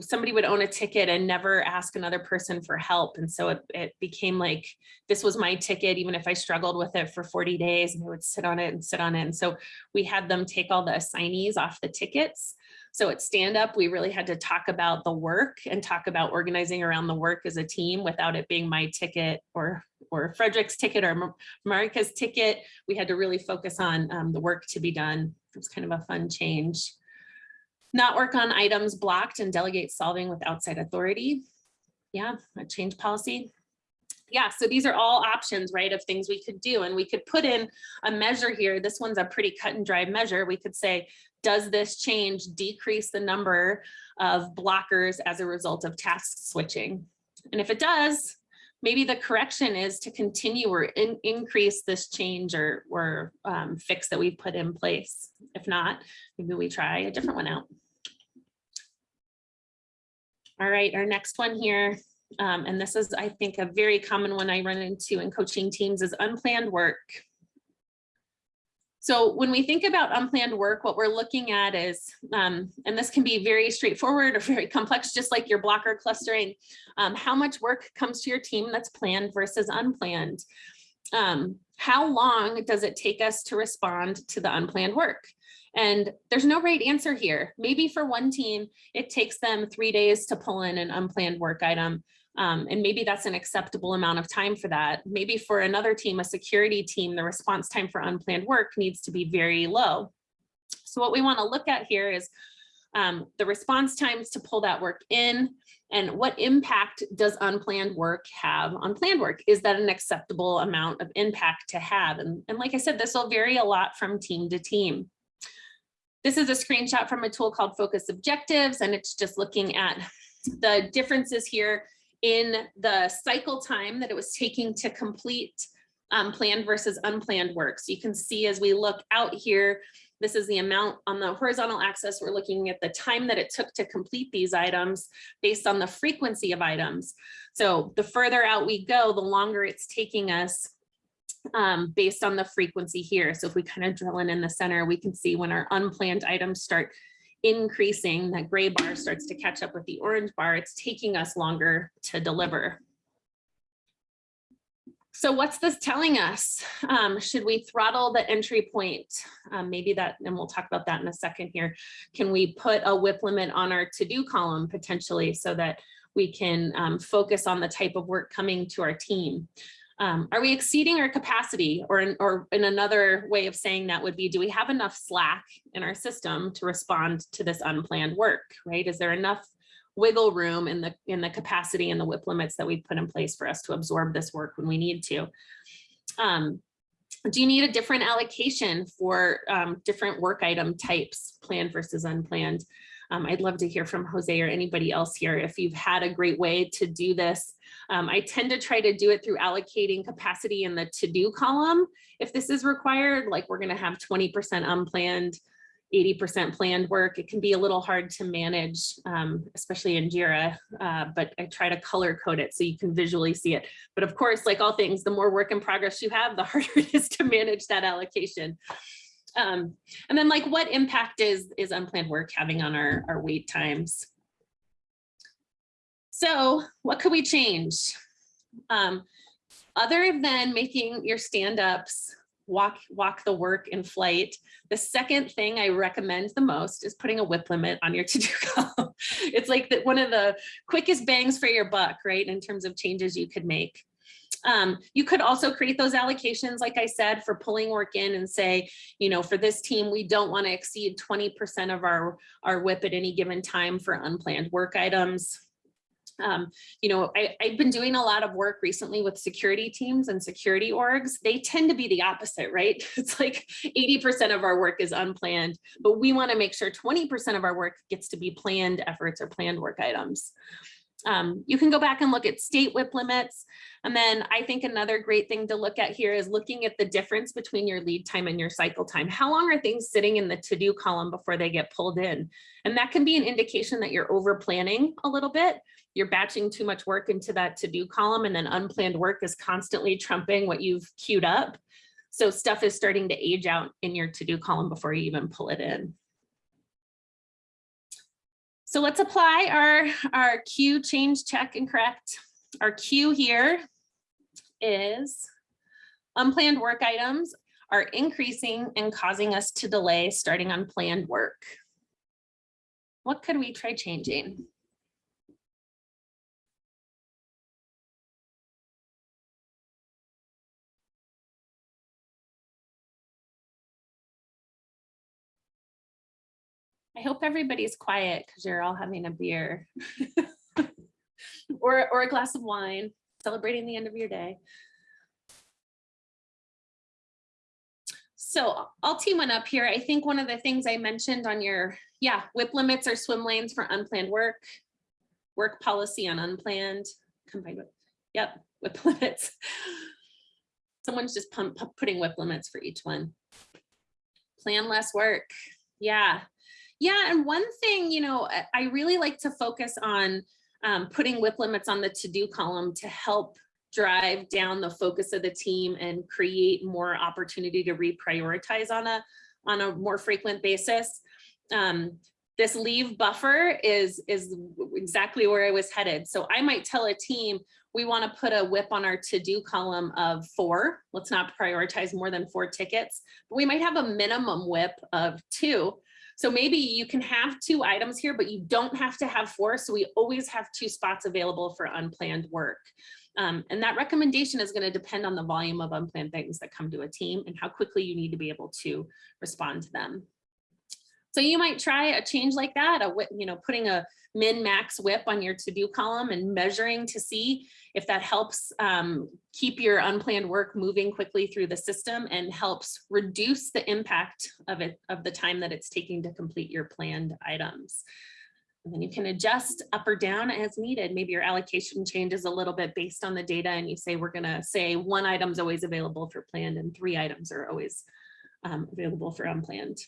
somebody would own a ticket and never ask another person for help. And so it, it, became like, this was my ticket, even if I struggled with it for 40 days and they would sit on it and sit on it. And so we had them take all the assignees off the tickets. So at stand up, we really had to talk about the work and talk about organizing around the work as a team without it being my ticket or or Frederick's ticket or Marika's ticket. We had to really focus on um, the work to be done. It was kind of a fun change not work on items blocked and delegate solving with outside authority. Yeah, a change policy. Yeah, so these are all options, right, of things we could do. And we could put in a measure here. This one's a pretty cut and dry measure. We could say, does this change decrease the number of blockers as a result of task switching? And if it does, maybe the correction is to continue or in, increase this change or, or um, fix that we've put in place. If not, maybe we try a different one out. All right, our next one here. um, and this is, I think, a very common one I run into in coaching teams is unplanned work. So when we think about unplanned work, what we're looking at is, um, and this can be very straightforward or very complex, just like your blocker clustering, um, how much work comes to your team that's planned versus unplanned. Um, how long does it take us to respond to the unplanned work? And there's no right answer here. Maybe for one team, it takes them three days to pull in an unplanned work item. Um, and maybe that's an acceptable amount of time for that. Maybe for another team, a security team, the response time for unplanned work needs to be very low. So what we want to look at here is um, the response times to pull that work in and what impact does unplanned work have on planned work? Is that an acceptable amount of impact to have? And, and like I said, this will vary a lot from team to team. This is a screenshot from a tool called Focus Objectives, and it's just looking at the differences here in the cycle time that it was taking to complete um, planned versus unplanned work. So you can see as we look out here, this is the amount on the horizontal axis. We're looking at the time that it took to complete these items based on the frequency of items. So the further out we go, the longer it's taking us um, based on the frequency here. So if we kind of drill in in the center, we can see when our unplanned items start increasing, that gray bar starts to catch up with the orange bar, it's taking us longer to deliver. So what's this telling us? Um, should we throttle the entry point? Um, maybe that, and we'll talk about that in a second here. Can we put a WIP limit on our to-do column potentially so that we can um, focus on the type of work coming to our team? Um, are we exceeding our capacity or in, or in another way of saying that would be, do we have enough slack in our system to respond to this unplanned work, right? Is there enough wiggle room in the in the capacity and the WIP limits that we put in place for us to absorb this work when we need to? Um, do you need a different allocation for um, different work item types, planned versus unplanned? Um, I'd love to hear from Jose or anybody else here if you've had a great way to do this. Um, I tend to try to do it through allocating capacity in the to-do column. If this is required, like we're gonna have 20% unplanned, 80% planned work, it can be a little hard to manage, um, especially in JIRA, uh, but I try to color code it so you can visually see it. But of course, like all things, the more work in progress you have, the [laughs] harder it is to manage that allocation. Um, and then like what impact is, is unplanned work having on our, our wait times? So what could we change? Um, other than making your stand-ups walk, walk the work in flight, the second thing I recommend the most is putting a WIP limit on your [laughs] to-do column. it's like the, one of the quickest bangs for your buck, right? In terms of changes you could make. Um, you could also create those allocations, like I said, for pulling work in and say, you know, for this team, we don't want to exceed 20% of our, our WIP at any given time for unplanned work items. Um, you know, I, I've been doing a lot of work recently with security teams and security orgs. They tend to be the opposite, right? [laughs] It's like 80% of our work is unplanned, but we want to make sure 20% of our work gets to be planned efforts or planned work items. Um, you can go back and look at state WIP limits. And then I think another great thing to look at here is looking at the difference between your lead time and your cycle time. How long are things sitting in the to-do column before they get pulled in? And that can be an indication that you're over planning a little bit. You're batching too much work into that to-do column and then unplanned work is constantly trumping what you've queued up. So stuff is starting to age out in your to-do column before you even pull it in. So let's apply our, our Cue change, check, and correct. Our Cue here is unplanned work items are increasing and causing us to delay starting on planned work. What could we try changing? I hope everybody's quiet because you're all having a beer [laughs] or, or a glass of wine, celebrating the end of your day. So I'll team one up here. I think one of the things I mentioned on your, yeah, WIP limits or swim lanes for unplanned work, work policy on unplanned, combined with, yep, WIP [laughs] limits. Someone's just pump, putting WIP limits for each one. Plan less work. Yeah, yeah, and one thing, you know, I really like to focus on um, putting WIP limits on the to-do column to help drive down the focus of the team and create more opportunity to reprioritize on a, on a more frequent basis. Um, this leave buffer is, is exactly where I was headed. So I might tell a team, we want to put a WIP on our to-do column of four. Let's not prioritize more than four tickets, but we might have a minimum WIP of two. So maybe you can have two items here, but you don't have to have four. So we always have two spots available for unplanned work. Um, and that recommendation is going to depend on the volume of unplanned things that come to a team and how quickly you need to be able to respond to them. So you might try a change like that, a you know, putting a min max WIP on your to do column and measuring to see if that helps um, keep your unplanned work moving quickly through the system and helps reduce the impact of it of the time that it's taking to complete your planned items. And then you can adjust up or down as needed. Maybe your allocation changes a little bit based on the data and you say, we're gonna say one item's always available for planned and three items are always um, available for unplanned.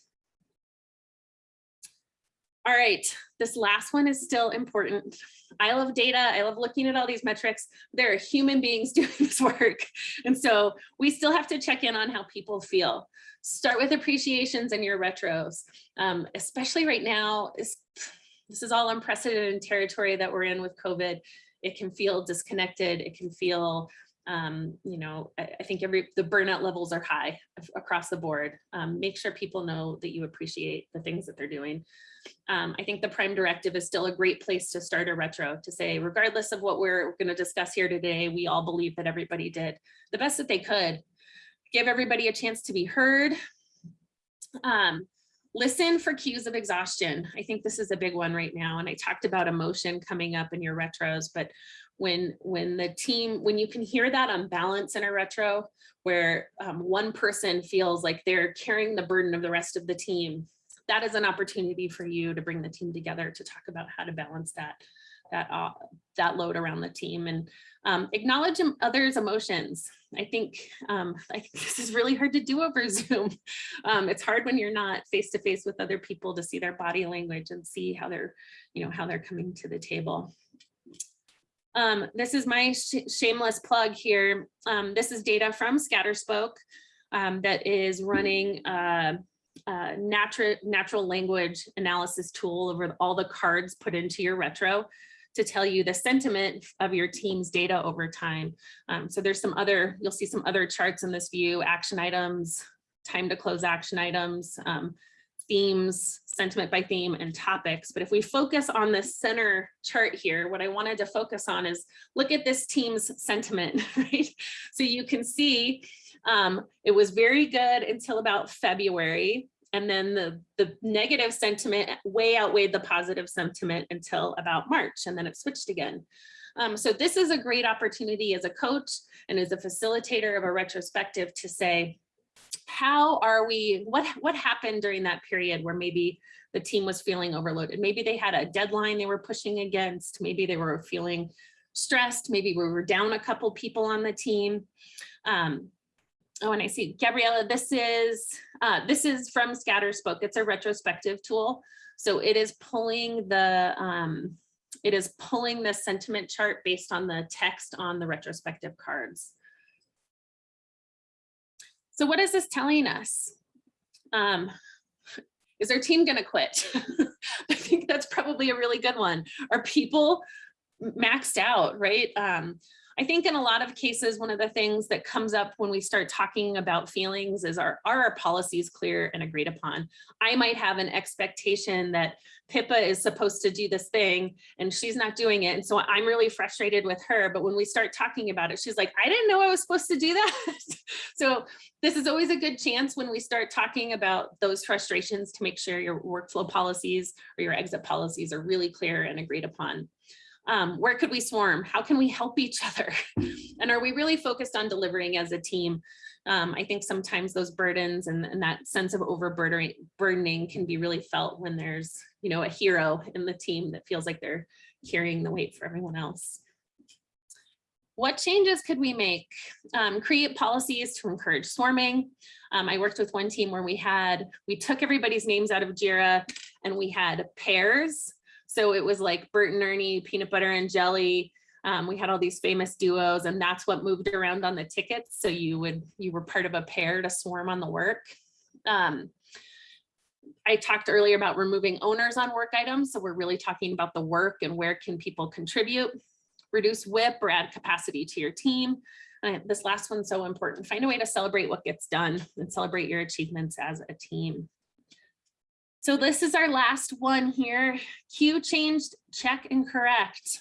All right, this last one is still important. I love data. I love looking at all these metrics. There are human beings [laughs] doing this work. And so we still have to check in on how people feel. Start with appreciations in your retros, um, especially right now. This is all unprecedented territory that we're in with COVID. It can feel disconnected. It can feel, um, you know, I, I, think every the burnout levels are high across the board. Um, make sure people know that you appreciate the things that they're doing. Um, I think the prime directive is still a great place to start a retro to say, regardless of what we're going to discuss here today, we all believe that everybody did the best that they could. Give everybody a chance to be heard. Um, Listen for cues of exhaustion. I think this is a big one right now. And I talked about emotion coming up in your retros, but when when the team, when you can hear that unbalance in a retro, where um, one person feels like they're carrying the burden of the rest of the team, that is an opportunity for you to bring the team together to talk about how to balance that that uh, that load around the team. And um, acknowledge others emotions. I think um, i think [laughs] this is really hard to do over [laughs] zoom. Um, it's hard when you're not face to face with other people to see their body language and see how they're you know how they're coming to the table um, this is my sh shameless plug here um, this is data from ScatterSpoke um, that is running uh, uh, natural natural language analysis tool over all the cards put into your retro to tell you the sentiment of your team's data over time. Um, so there's some other, you'll see some other charts in this view, action items, time to close action items, um, themes, sentiment by theme, and topics. But if we focus on the center chart here, what I wanted to focus on is look at this team's sentiment, [laughs] right? So you can see um, it was very good until about February. And then the, the negative sentiment way outweighed the positive sentiment until about March, and then it switched again. Um, so this is a great opportunity as a coach and as a facilitator of a retrospective to say, how are we, what, what happened during that period where maybe the team was feeling overloaded? Maybe they had a deadline they were pushing against, maybe they were feeling stressed, maybe we were down a couple people on the team. Um, oh, and I see Gabriella, this is, uh, this is from ScatterSpoke. It's a retrospective tool. So it is pulling the, um, it is pulling the sentiment chart based on the text on the retrospective cards. So what is this telling us? Um, is our team gonna quit? [laughs] I think that's probably a really good one. Are people maxed out, right? Um, I think in a lot of cases, one of the things that comes up when we start talking about feelings is are, are our policies clear and agreed upon? I might have an expectation that Pippa is supposed to do this thing and she's not doing it. And so I'm really frustrated with her. But when we start talking about it, she's like, I didn't know I was supposed to do that. [laughs] so this is always a good chance when we start talking about those frustrations to make sure your workflow policies or your exit policies are really clear and agreed upon. Um, where could we swarm? How can we help each other? [laughs] and are we really focused on delivering as a team? Um, I think sometimes those burdens and, and that sense of overburdening can be really felt when there's, you know, a hero in the team that feels like they're carrying the weight for everyone else. What changes could we make? Um, create policies to encourage swarming. Um, I worked with one team where we had, we took everybody's names out of JIRA and we had pairs So it was like Bert and Ernie, peanut butter and jelly. Um, we had all these famous duos and that's what moved around on the tickets. So you would, you were part of a pair to swarm on the work. Um, I talked earlier about removing owners on work items. So we're really talking about the work and where can people contribute, reduce WIP or add capacity to your team. Uh, this last one's so important. Find a way to celebrate what gets done and celebrate your achievements as a team. So this is our last one here. Cue changed, check and correct.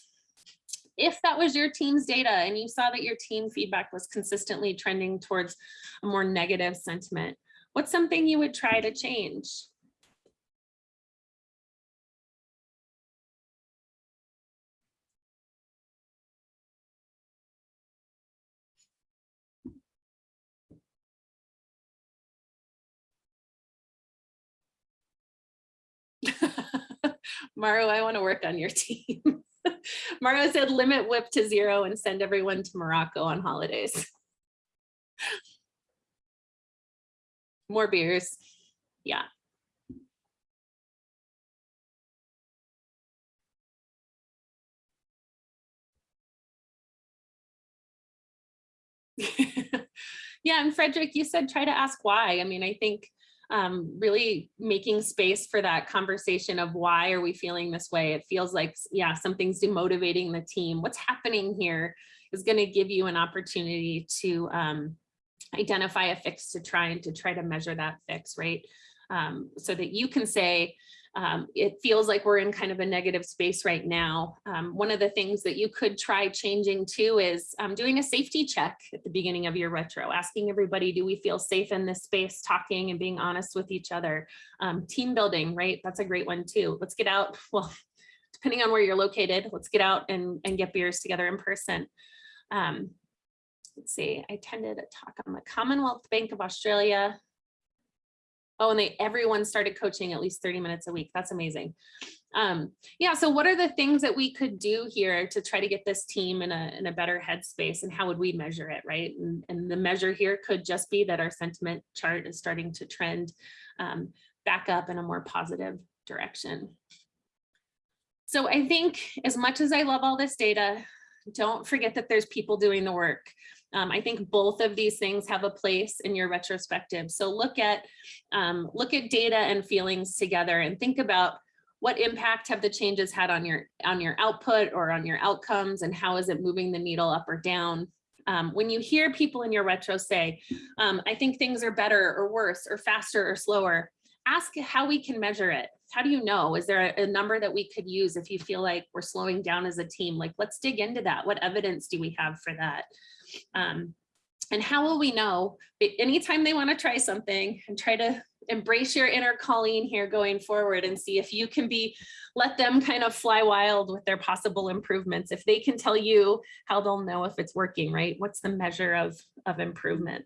If that was your team's data and you saw that your team feedback was consistently trending towards a more negative sentiment, what's something you would try to change? Mauro, I want to work on your [laughs] team. Mauro said limit WIP to zero and send everyone to Morocco on holidays. More beers. Yeah. [laughs] Yeah, and Frederick, you said try to ask why. I mean, I think um, really making space for that conversation of why are we feeling this way? It feels like, yeah, something's demotivating the team. What's happening here is going to give you an opportunity to um, identify a fix to try and to try to measure that fix, right? Um, so that you can say, um, it feels like we're in kind of a negative space right now. Um, one of the things that you could try changing too is um, doing a safety check at the beginning of your retro, asking everybody, do we feel safe in this space, talking and being honest with each other. Um, team building, right? That's a great one too. Let's get out, [laughs] well, depending on where you're located, let's get out and, and get beers together in person. Um, let's see, I attended a talk on the Commonwealth Bank of Australia Oh, and they everyone started coaching at least 30 minutes a week. That's amazing. Um, yeah, so what are the things that we could do here to try to get this team in a, in a better headspace and how would we measure it, right? And, and the measure here could just be that our sentiment chart is starting to trend um, back up in a more positive direction. So I think as much as I love all this data, don't forget that there's people doing the work. Um, I think both of these things have a place in your retrospective. So look at um, look at data and feelings together and think about what impact have the changes had on your on your output or on your outcomes and how is it moving the needle up or down. Um, when you hear people in your retro say, um, I think things are better or worse or faster or slower, ask how we can measure it. How do you know? Is there a, a number that we could use if you feel like we're slowing down as a team? Like, let's dig into that. What evidence do we have for that? Um, and how will we know? Anytime they want to try something and try to embrace your inner Colleen here going forward and see if you can be, let them kind of fly wild with their possible improvements. If they can tell you how they'll know if it's working, right? What's the measure of, of improvement?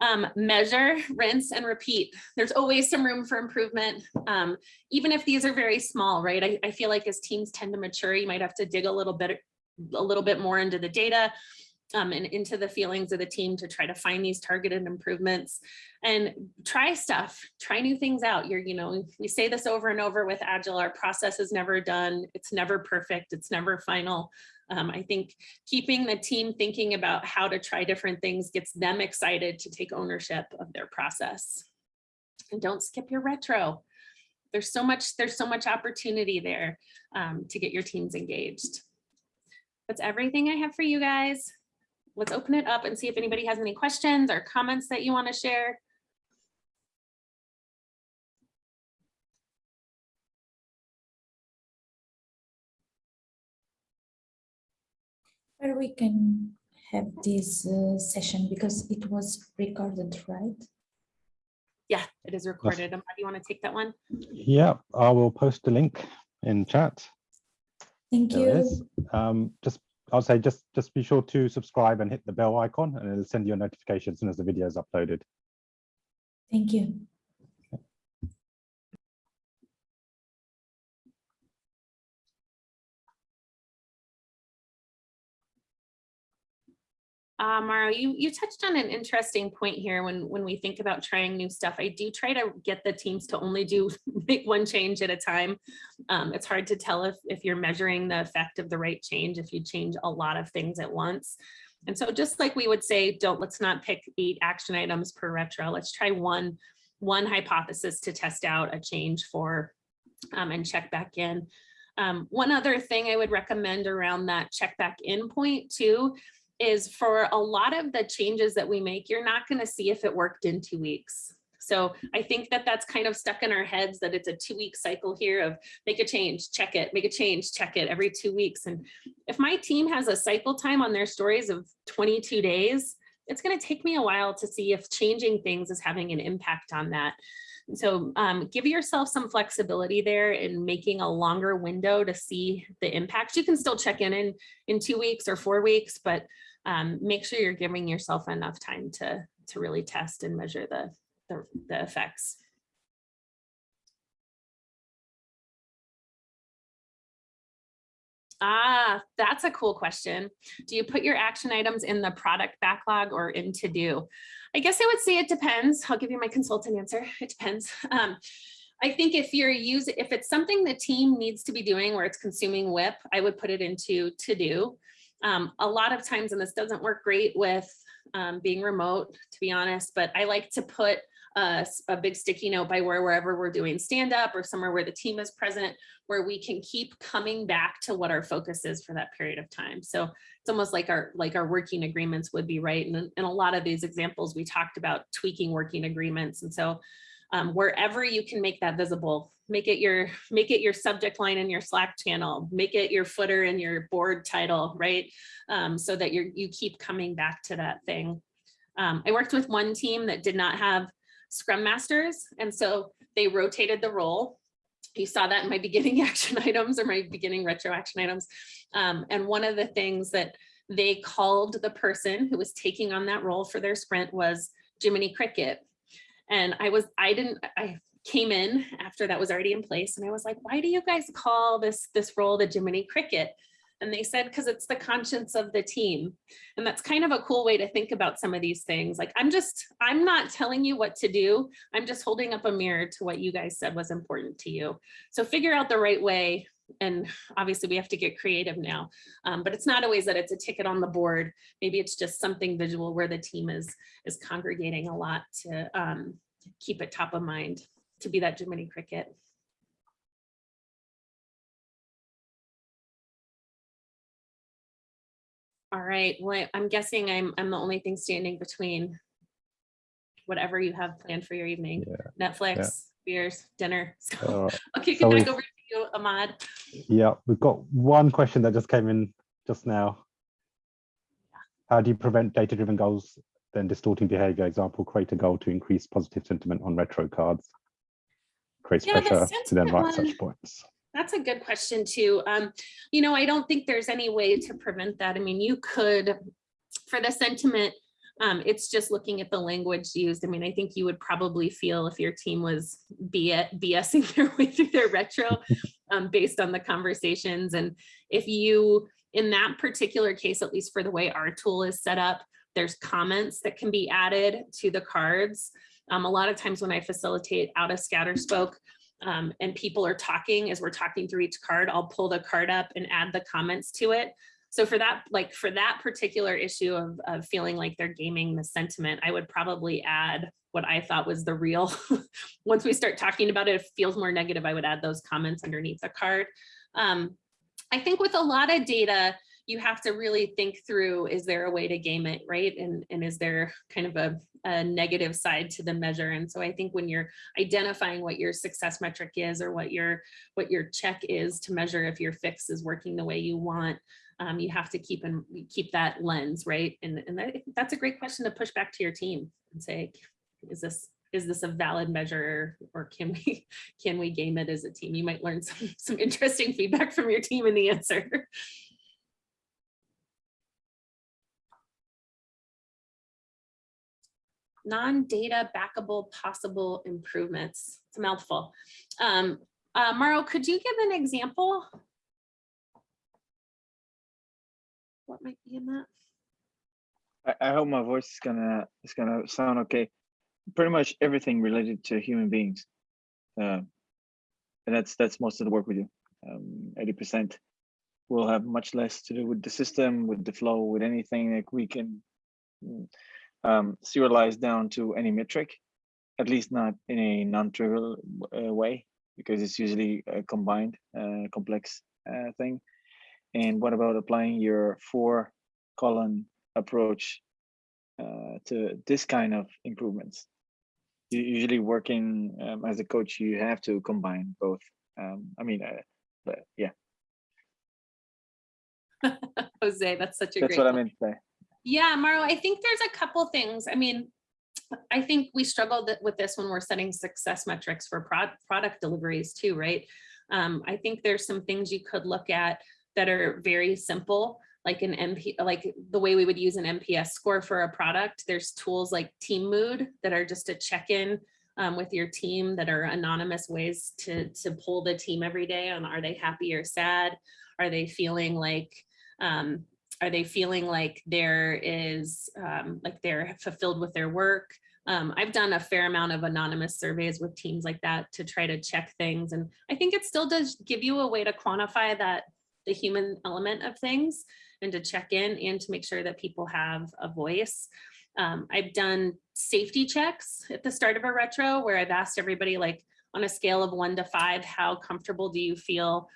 Um, measure, rinse, and repeat. There's always some room for improvement, um, even if these are very small, right? I, I feel like as teams tend to mature, you might have to dig a little bit a little bit more into the data um, and into the feelings of the team to try to find these targeted improvements and try stuff, try new things out. You're, you know, we say this over and over with Agile, our process is never done. It's never perfect. It's never final. Um, I think keeping the team thinking about how to try different things gets them excited to take ownership of their process. And don't skip your retro. There's so much, there's so much opportunity there um, to get your teams engaged. That's everything I have for you guys. Let's open it up and see if anybody has any questions or comments that you want to share. Where we can have this uh, session because it was recorded, right? Yeah, it is recorded. Um, Do you want to take that one? Yeah, I will post a link in chat. Thank There you. Um, just, I'll say, just, just be sure to subscribe and hit the bell icon and it'll send you a notification as soon as the video is uploaded. Thank you. Uh, Mauro, you, you touched on an interesting point here when, when we think about trying new stuff. I do try to get the teams to only do, [laughs] make one change at a time. Um, it's hard to tell if, if you're measuring the effect of the right change, if you change a lot of things at once. And so just like we would say, don't, let's not pick eight action items per retro. Let's try one, one hypothesis to test out a change for um, and check back in. Um, one other thing I would recommend around that check back in point too is for a lot of the changes that we make, you're not going to see if it worked in two weeks. So I think that that's kind of stuck in our heads that it's a two week cycle here of make a change, check it, make a change, check it every two weeks. And if my team has a cycle time on their stories of 22 days, it's going to take me a while to see if changing things is having an impact on that. So um, give yourself some flexibility there in making a longer window to see the impact. You can still check in in, in two weeks or four weeks, but um, make sure you're giving yourself enough time to, to really test and measure the, the, the effects. Ah, that's a cool question. Do you put your action items in the product backlog or in to do? I guess I would say it depends. I'll give you my consultant answer. It depends. [laughs] Um, I think if you're using, if it's something the team needs to be doing where it's consuming WIP, I would put it into to do. Um, a lot of times, and this doesn't work great with um, being remote, to be honest, but I like to put a, a big sticky note by where wherever we're doing stand up or somewhere where the team is present, where we can keep coming back to what our focus is for that period of time. So it's almost like our like our working agreements would be right. And in a lot of these examples, we talked about tweaking working agreements. And so um, wherever you can make that visible, make it your make it your subject line in your Slack channel, make it your footer in your board title, right? Um, so that you you keep coming back to that thing. Um, I worked with one team that did not have scrum masters, and so they rotated the role. You saw that in my [laughs] beginning action items or my beginning retro action items. Um, and one of the things that they called the person who was taking on that role for their sprint was Jiminy Cricket. And I was, I didn't, I came in after that was already in place and I was like, why do you guys call this, this role the Jiminy Cricket? And they said, because it's the conscience of the team. And that's kind of a cool way to think about some of these things. Like, I'm just, I'm not telling you what to do. I'm just holding up a mirror to what you guys said was important to you. So figure out the right way. And obviously we have to get creative now, um, but it's not always that it's a ticket on the board. Maybe it's just something visual where the team is, is congregating a lot to um, keep it top of mind, to be that Jiminy Cricket. All right, well, I'm guessing I'm, I'm the only thing standing between whatever you have planned for your evening. Netflix, beers, dinner. [laughs] So right. I'll kick it back over to you, Ahmad. Yeah, we've got one question that just came in just now. How do you prevent data-driven goals then distorting behavior? Example, create a goal to increase positive sentiment on retro cards. Creates Yeah, the pressure to then write one- such points. That's a good question too. Um, you know, I don't think there's any way to prevent that. I mean, you could, for the sentiment, um, it's just looking at the language used. I mean, I think you would probably feel if your team was BSing [laughs] their way through their retro um, based on the conversations. And if you, in that particular case, at least for the way our tool is set up, there's comments that can be added to the cards. Um, a lot of times when I facilitate out of ScatterSpoke, um, and people are talking as we're talking through each card, I'll pull the card up and add the comments to it. So for that, like for that particular issue of, of feeling like they're gaming the sentiment, I would probably add what I thought was the real. [laughs] Once we start talking about it, it feels more negative. I would add those comments underneath the card. Um, I think with a lot of data, you have to really think through, is there a way to game it, right? And, and is there kind of a, a negative side to the measure? And so I think when you're identifying what your success metric is or what your, what your check is to measure if your fix is working the way you want, um, you have to keep and keep that lens, right? And, and that, that's a great question to push back to your team and say, is this, is this a valid measure or can we, [laughs] can we game it as a team? You might learn some, some interesting feedback from your team in the answer. [laughs] non-data backable possible improvements. It's a mouthful. Um, uh, Mauro, could you give an example? What might be in that? I, I hope my voice is gonna is gonna sound okay. Pretty much everything related to human beings, uh, and that's that's most of the work we do. Um, Eighty percent will have much less to do with the system, with the flow, with anything that we can um, serialize down to any metric, at least not in a non-trivial uh, way, because it's usually a combined, uh, complex uh, thing. And what about applying your four column approach uh, to this kind of improvements? You usually working um, as a coach, you have to combine both. Um, I mean, uh, but yeah, [laughs] Jose, that's such a that's great. what I meant to say. Yeah, Mauro, I think there's a couple things. I mean, I think we struggled with this when we're setting success metrics for prod- product deliveries too, right? Um, I think there's some things you could look at that are very simple, like an MP, like the way we would use an NPS score for a product. There's tools like Team Mood that are just a check-in um, with your team that are anonymous ways to to pull the team every day on are they happy or sad? Are they feeling like um, are they feeling like there is um, like they're fulfilled with their work? Um, i've done a fair amount of anonymous surveys with teams like that to try to check things and i think it still does give you a way to quantify that the human element of things and to check in and to make sure that people have a voice. Um, i've done safety checks at the start of a retro where i've asked everybody like on a scale of one to five how comfortable do you feel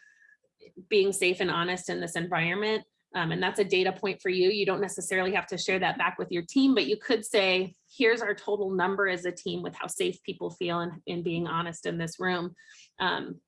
being safe and honest in this environment um, and that's a data point for you. You don't necessarily have to share that back with your team, but you could say, here's our total number as a team with how safe people feel and in being honest in this room. Um,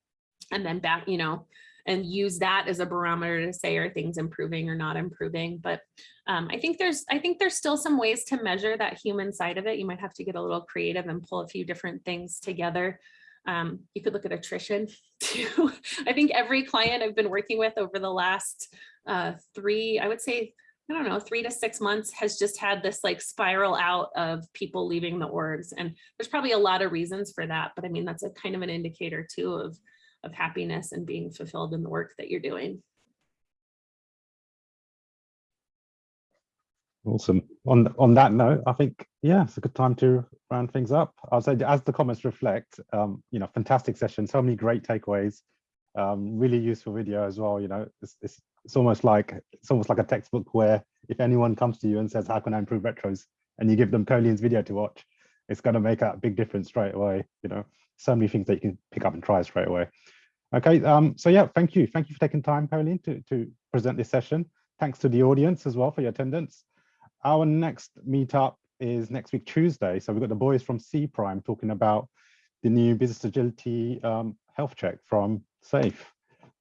and then back, you know, and use that as a barometer to say, are things improving or not improving? But um, I think there's, I think there's still some ways to measure that human side of it. You might have to get a little creative and pull a few different things together. Um, you could look at attrition [laughs] too. I think every client I've been working with over the last uh, three, I would say, I don't know, three to six months has just had this like spiral out of people leaving the orgs. And there's probably a lot of reasons for that, but I mean, that's a kind of an indicator too of, of happiness and being fulfilled in the work that you're doing. Awesome. On on that note, I think yeah, it's a good time to round things up. I'll say as the comments reflect, um, you know, fantastic session, so many great takeaways, um, really useful video as well. You know, it's, it's it's almost like it's almost like a textbook where if anyone comes to you and says, "How can I improve retros?" and you give them Colin's video to watch, it's going to make a big difference straight away. You know, so many things that you can pick up and try straight away. Okay, um, so yeah, thank you, thank you for taking time, Colleen, to to present this session. Thanks to the audience as well for your attendance. Our next meetup is next week, Tuesday. So we've got the boys from Cprime talking about the new business agility um, health check from SAFe.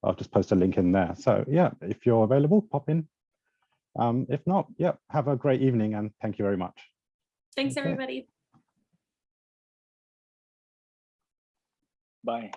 I'll just post a link in there. So yeah, if you're available, pop in. Um, if not, yeah, have a great evening and thank you very much. Thanks, Okay. everybody. Bye.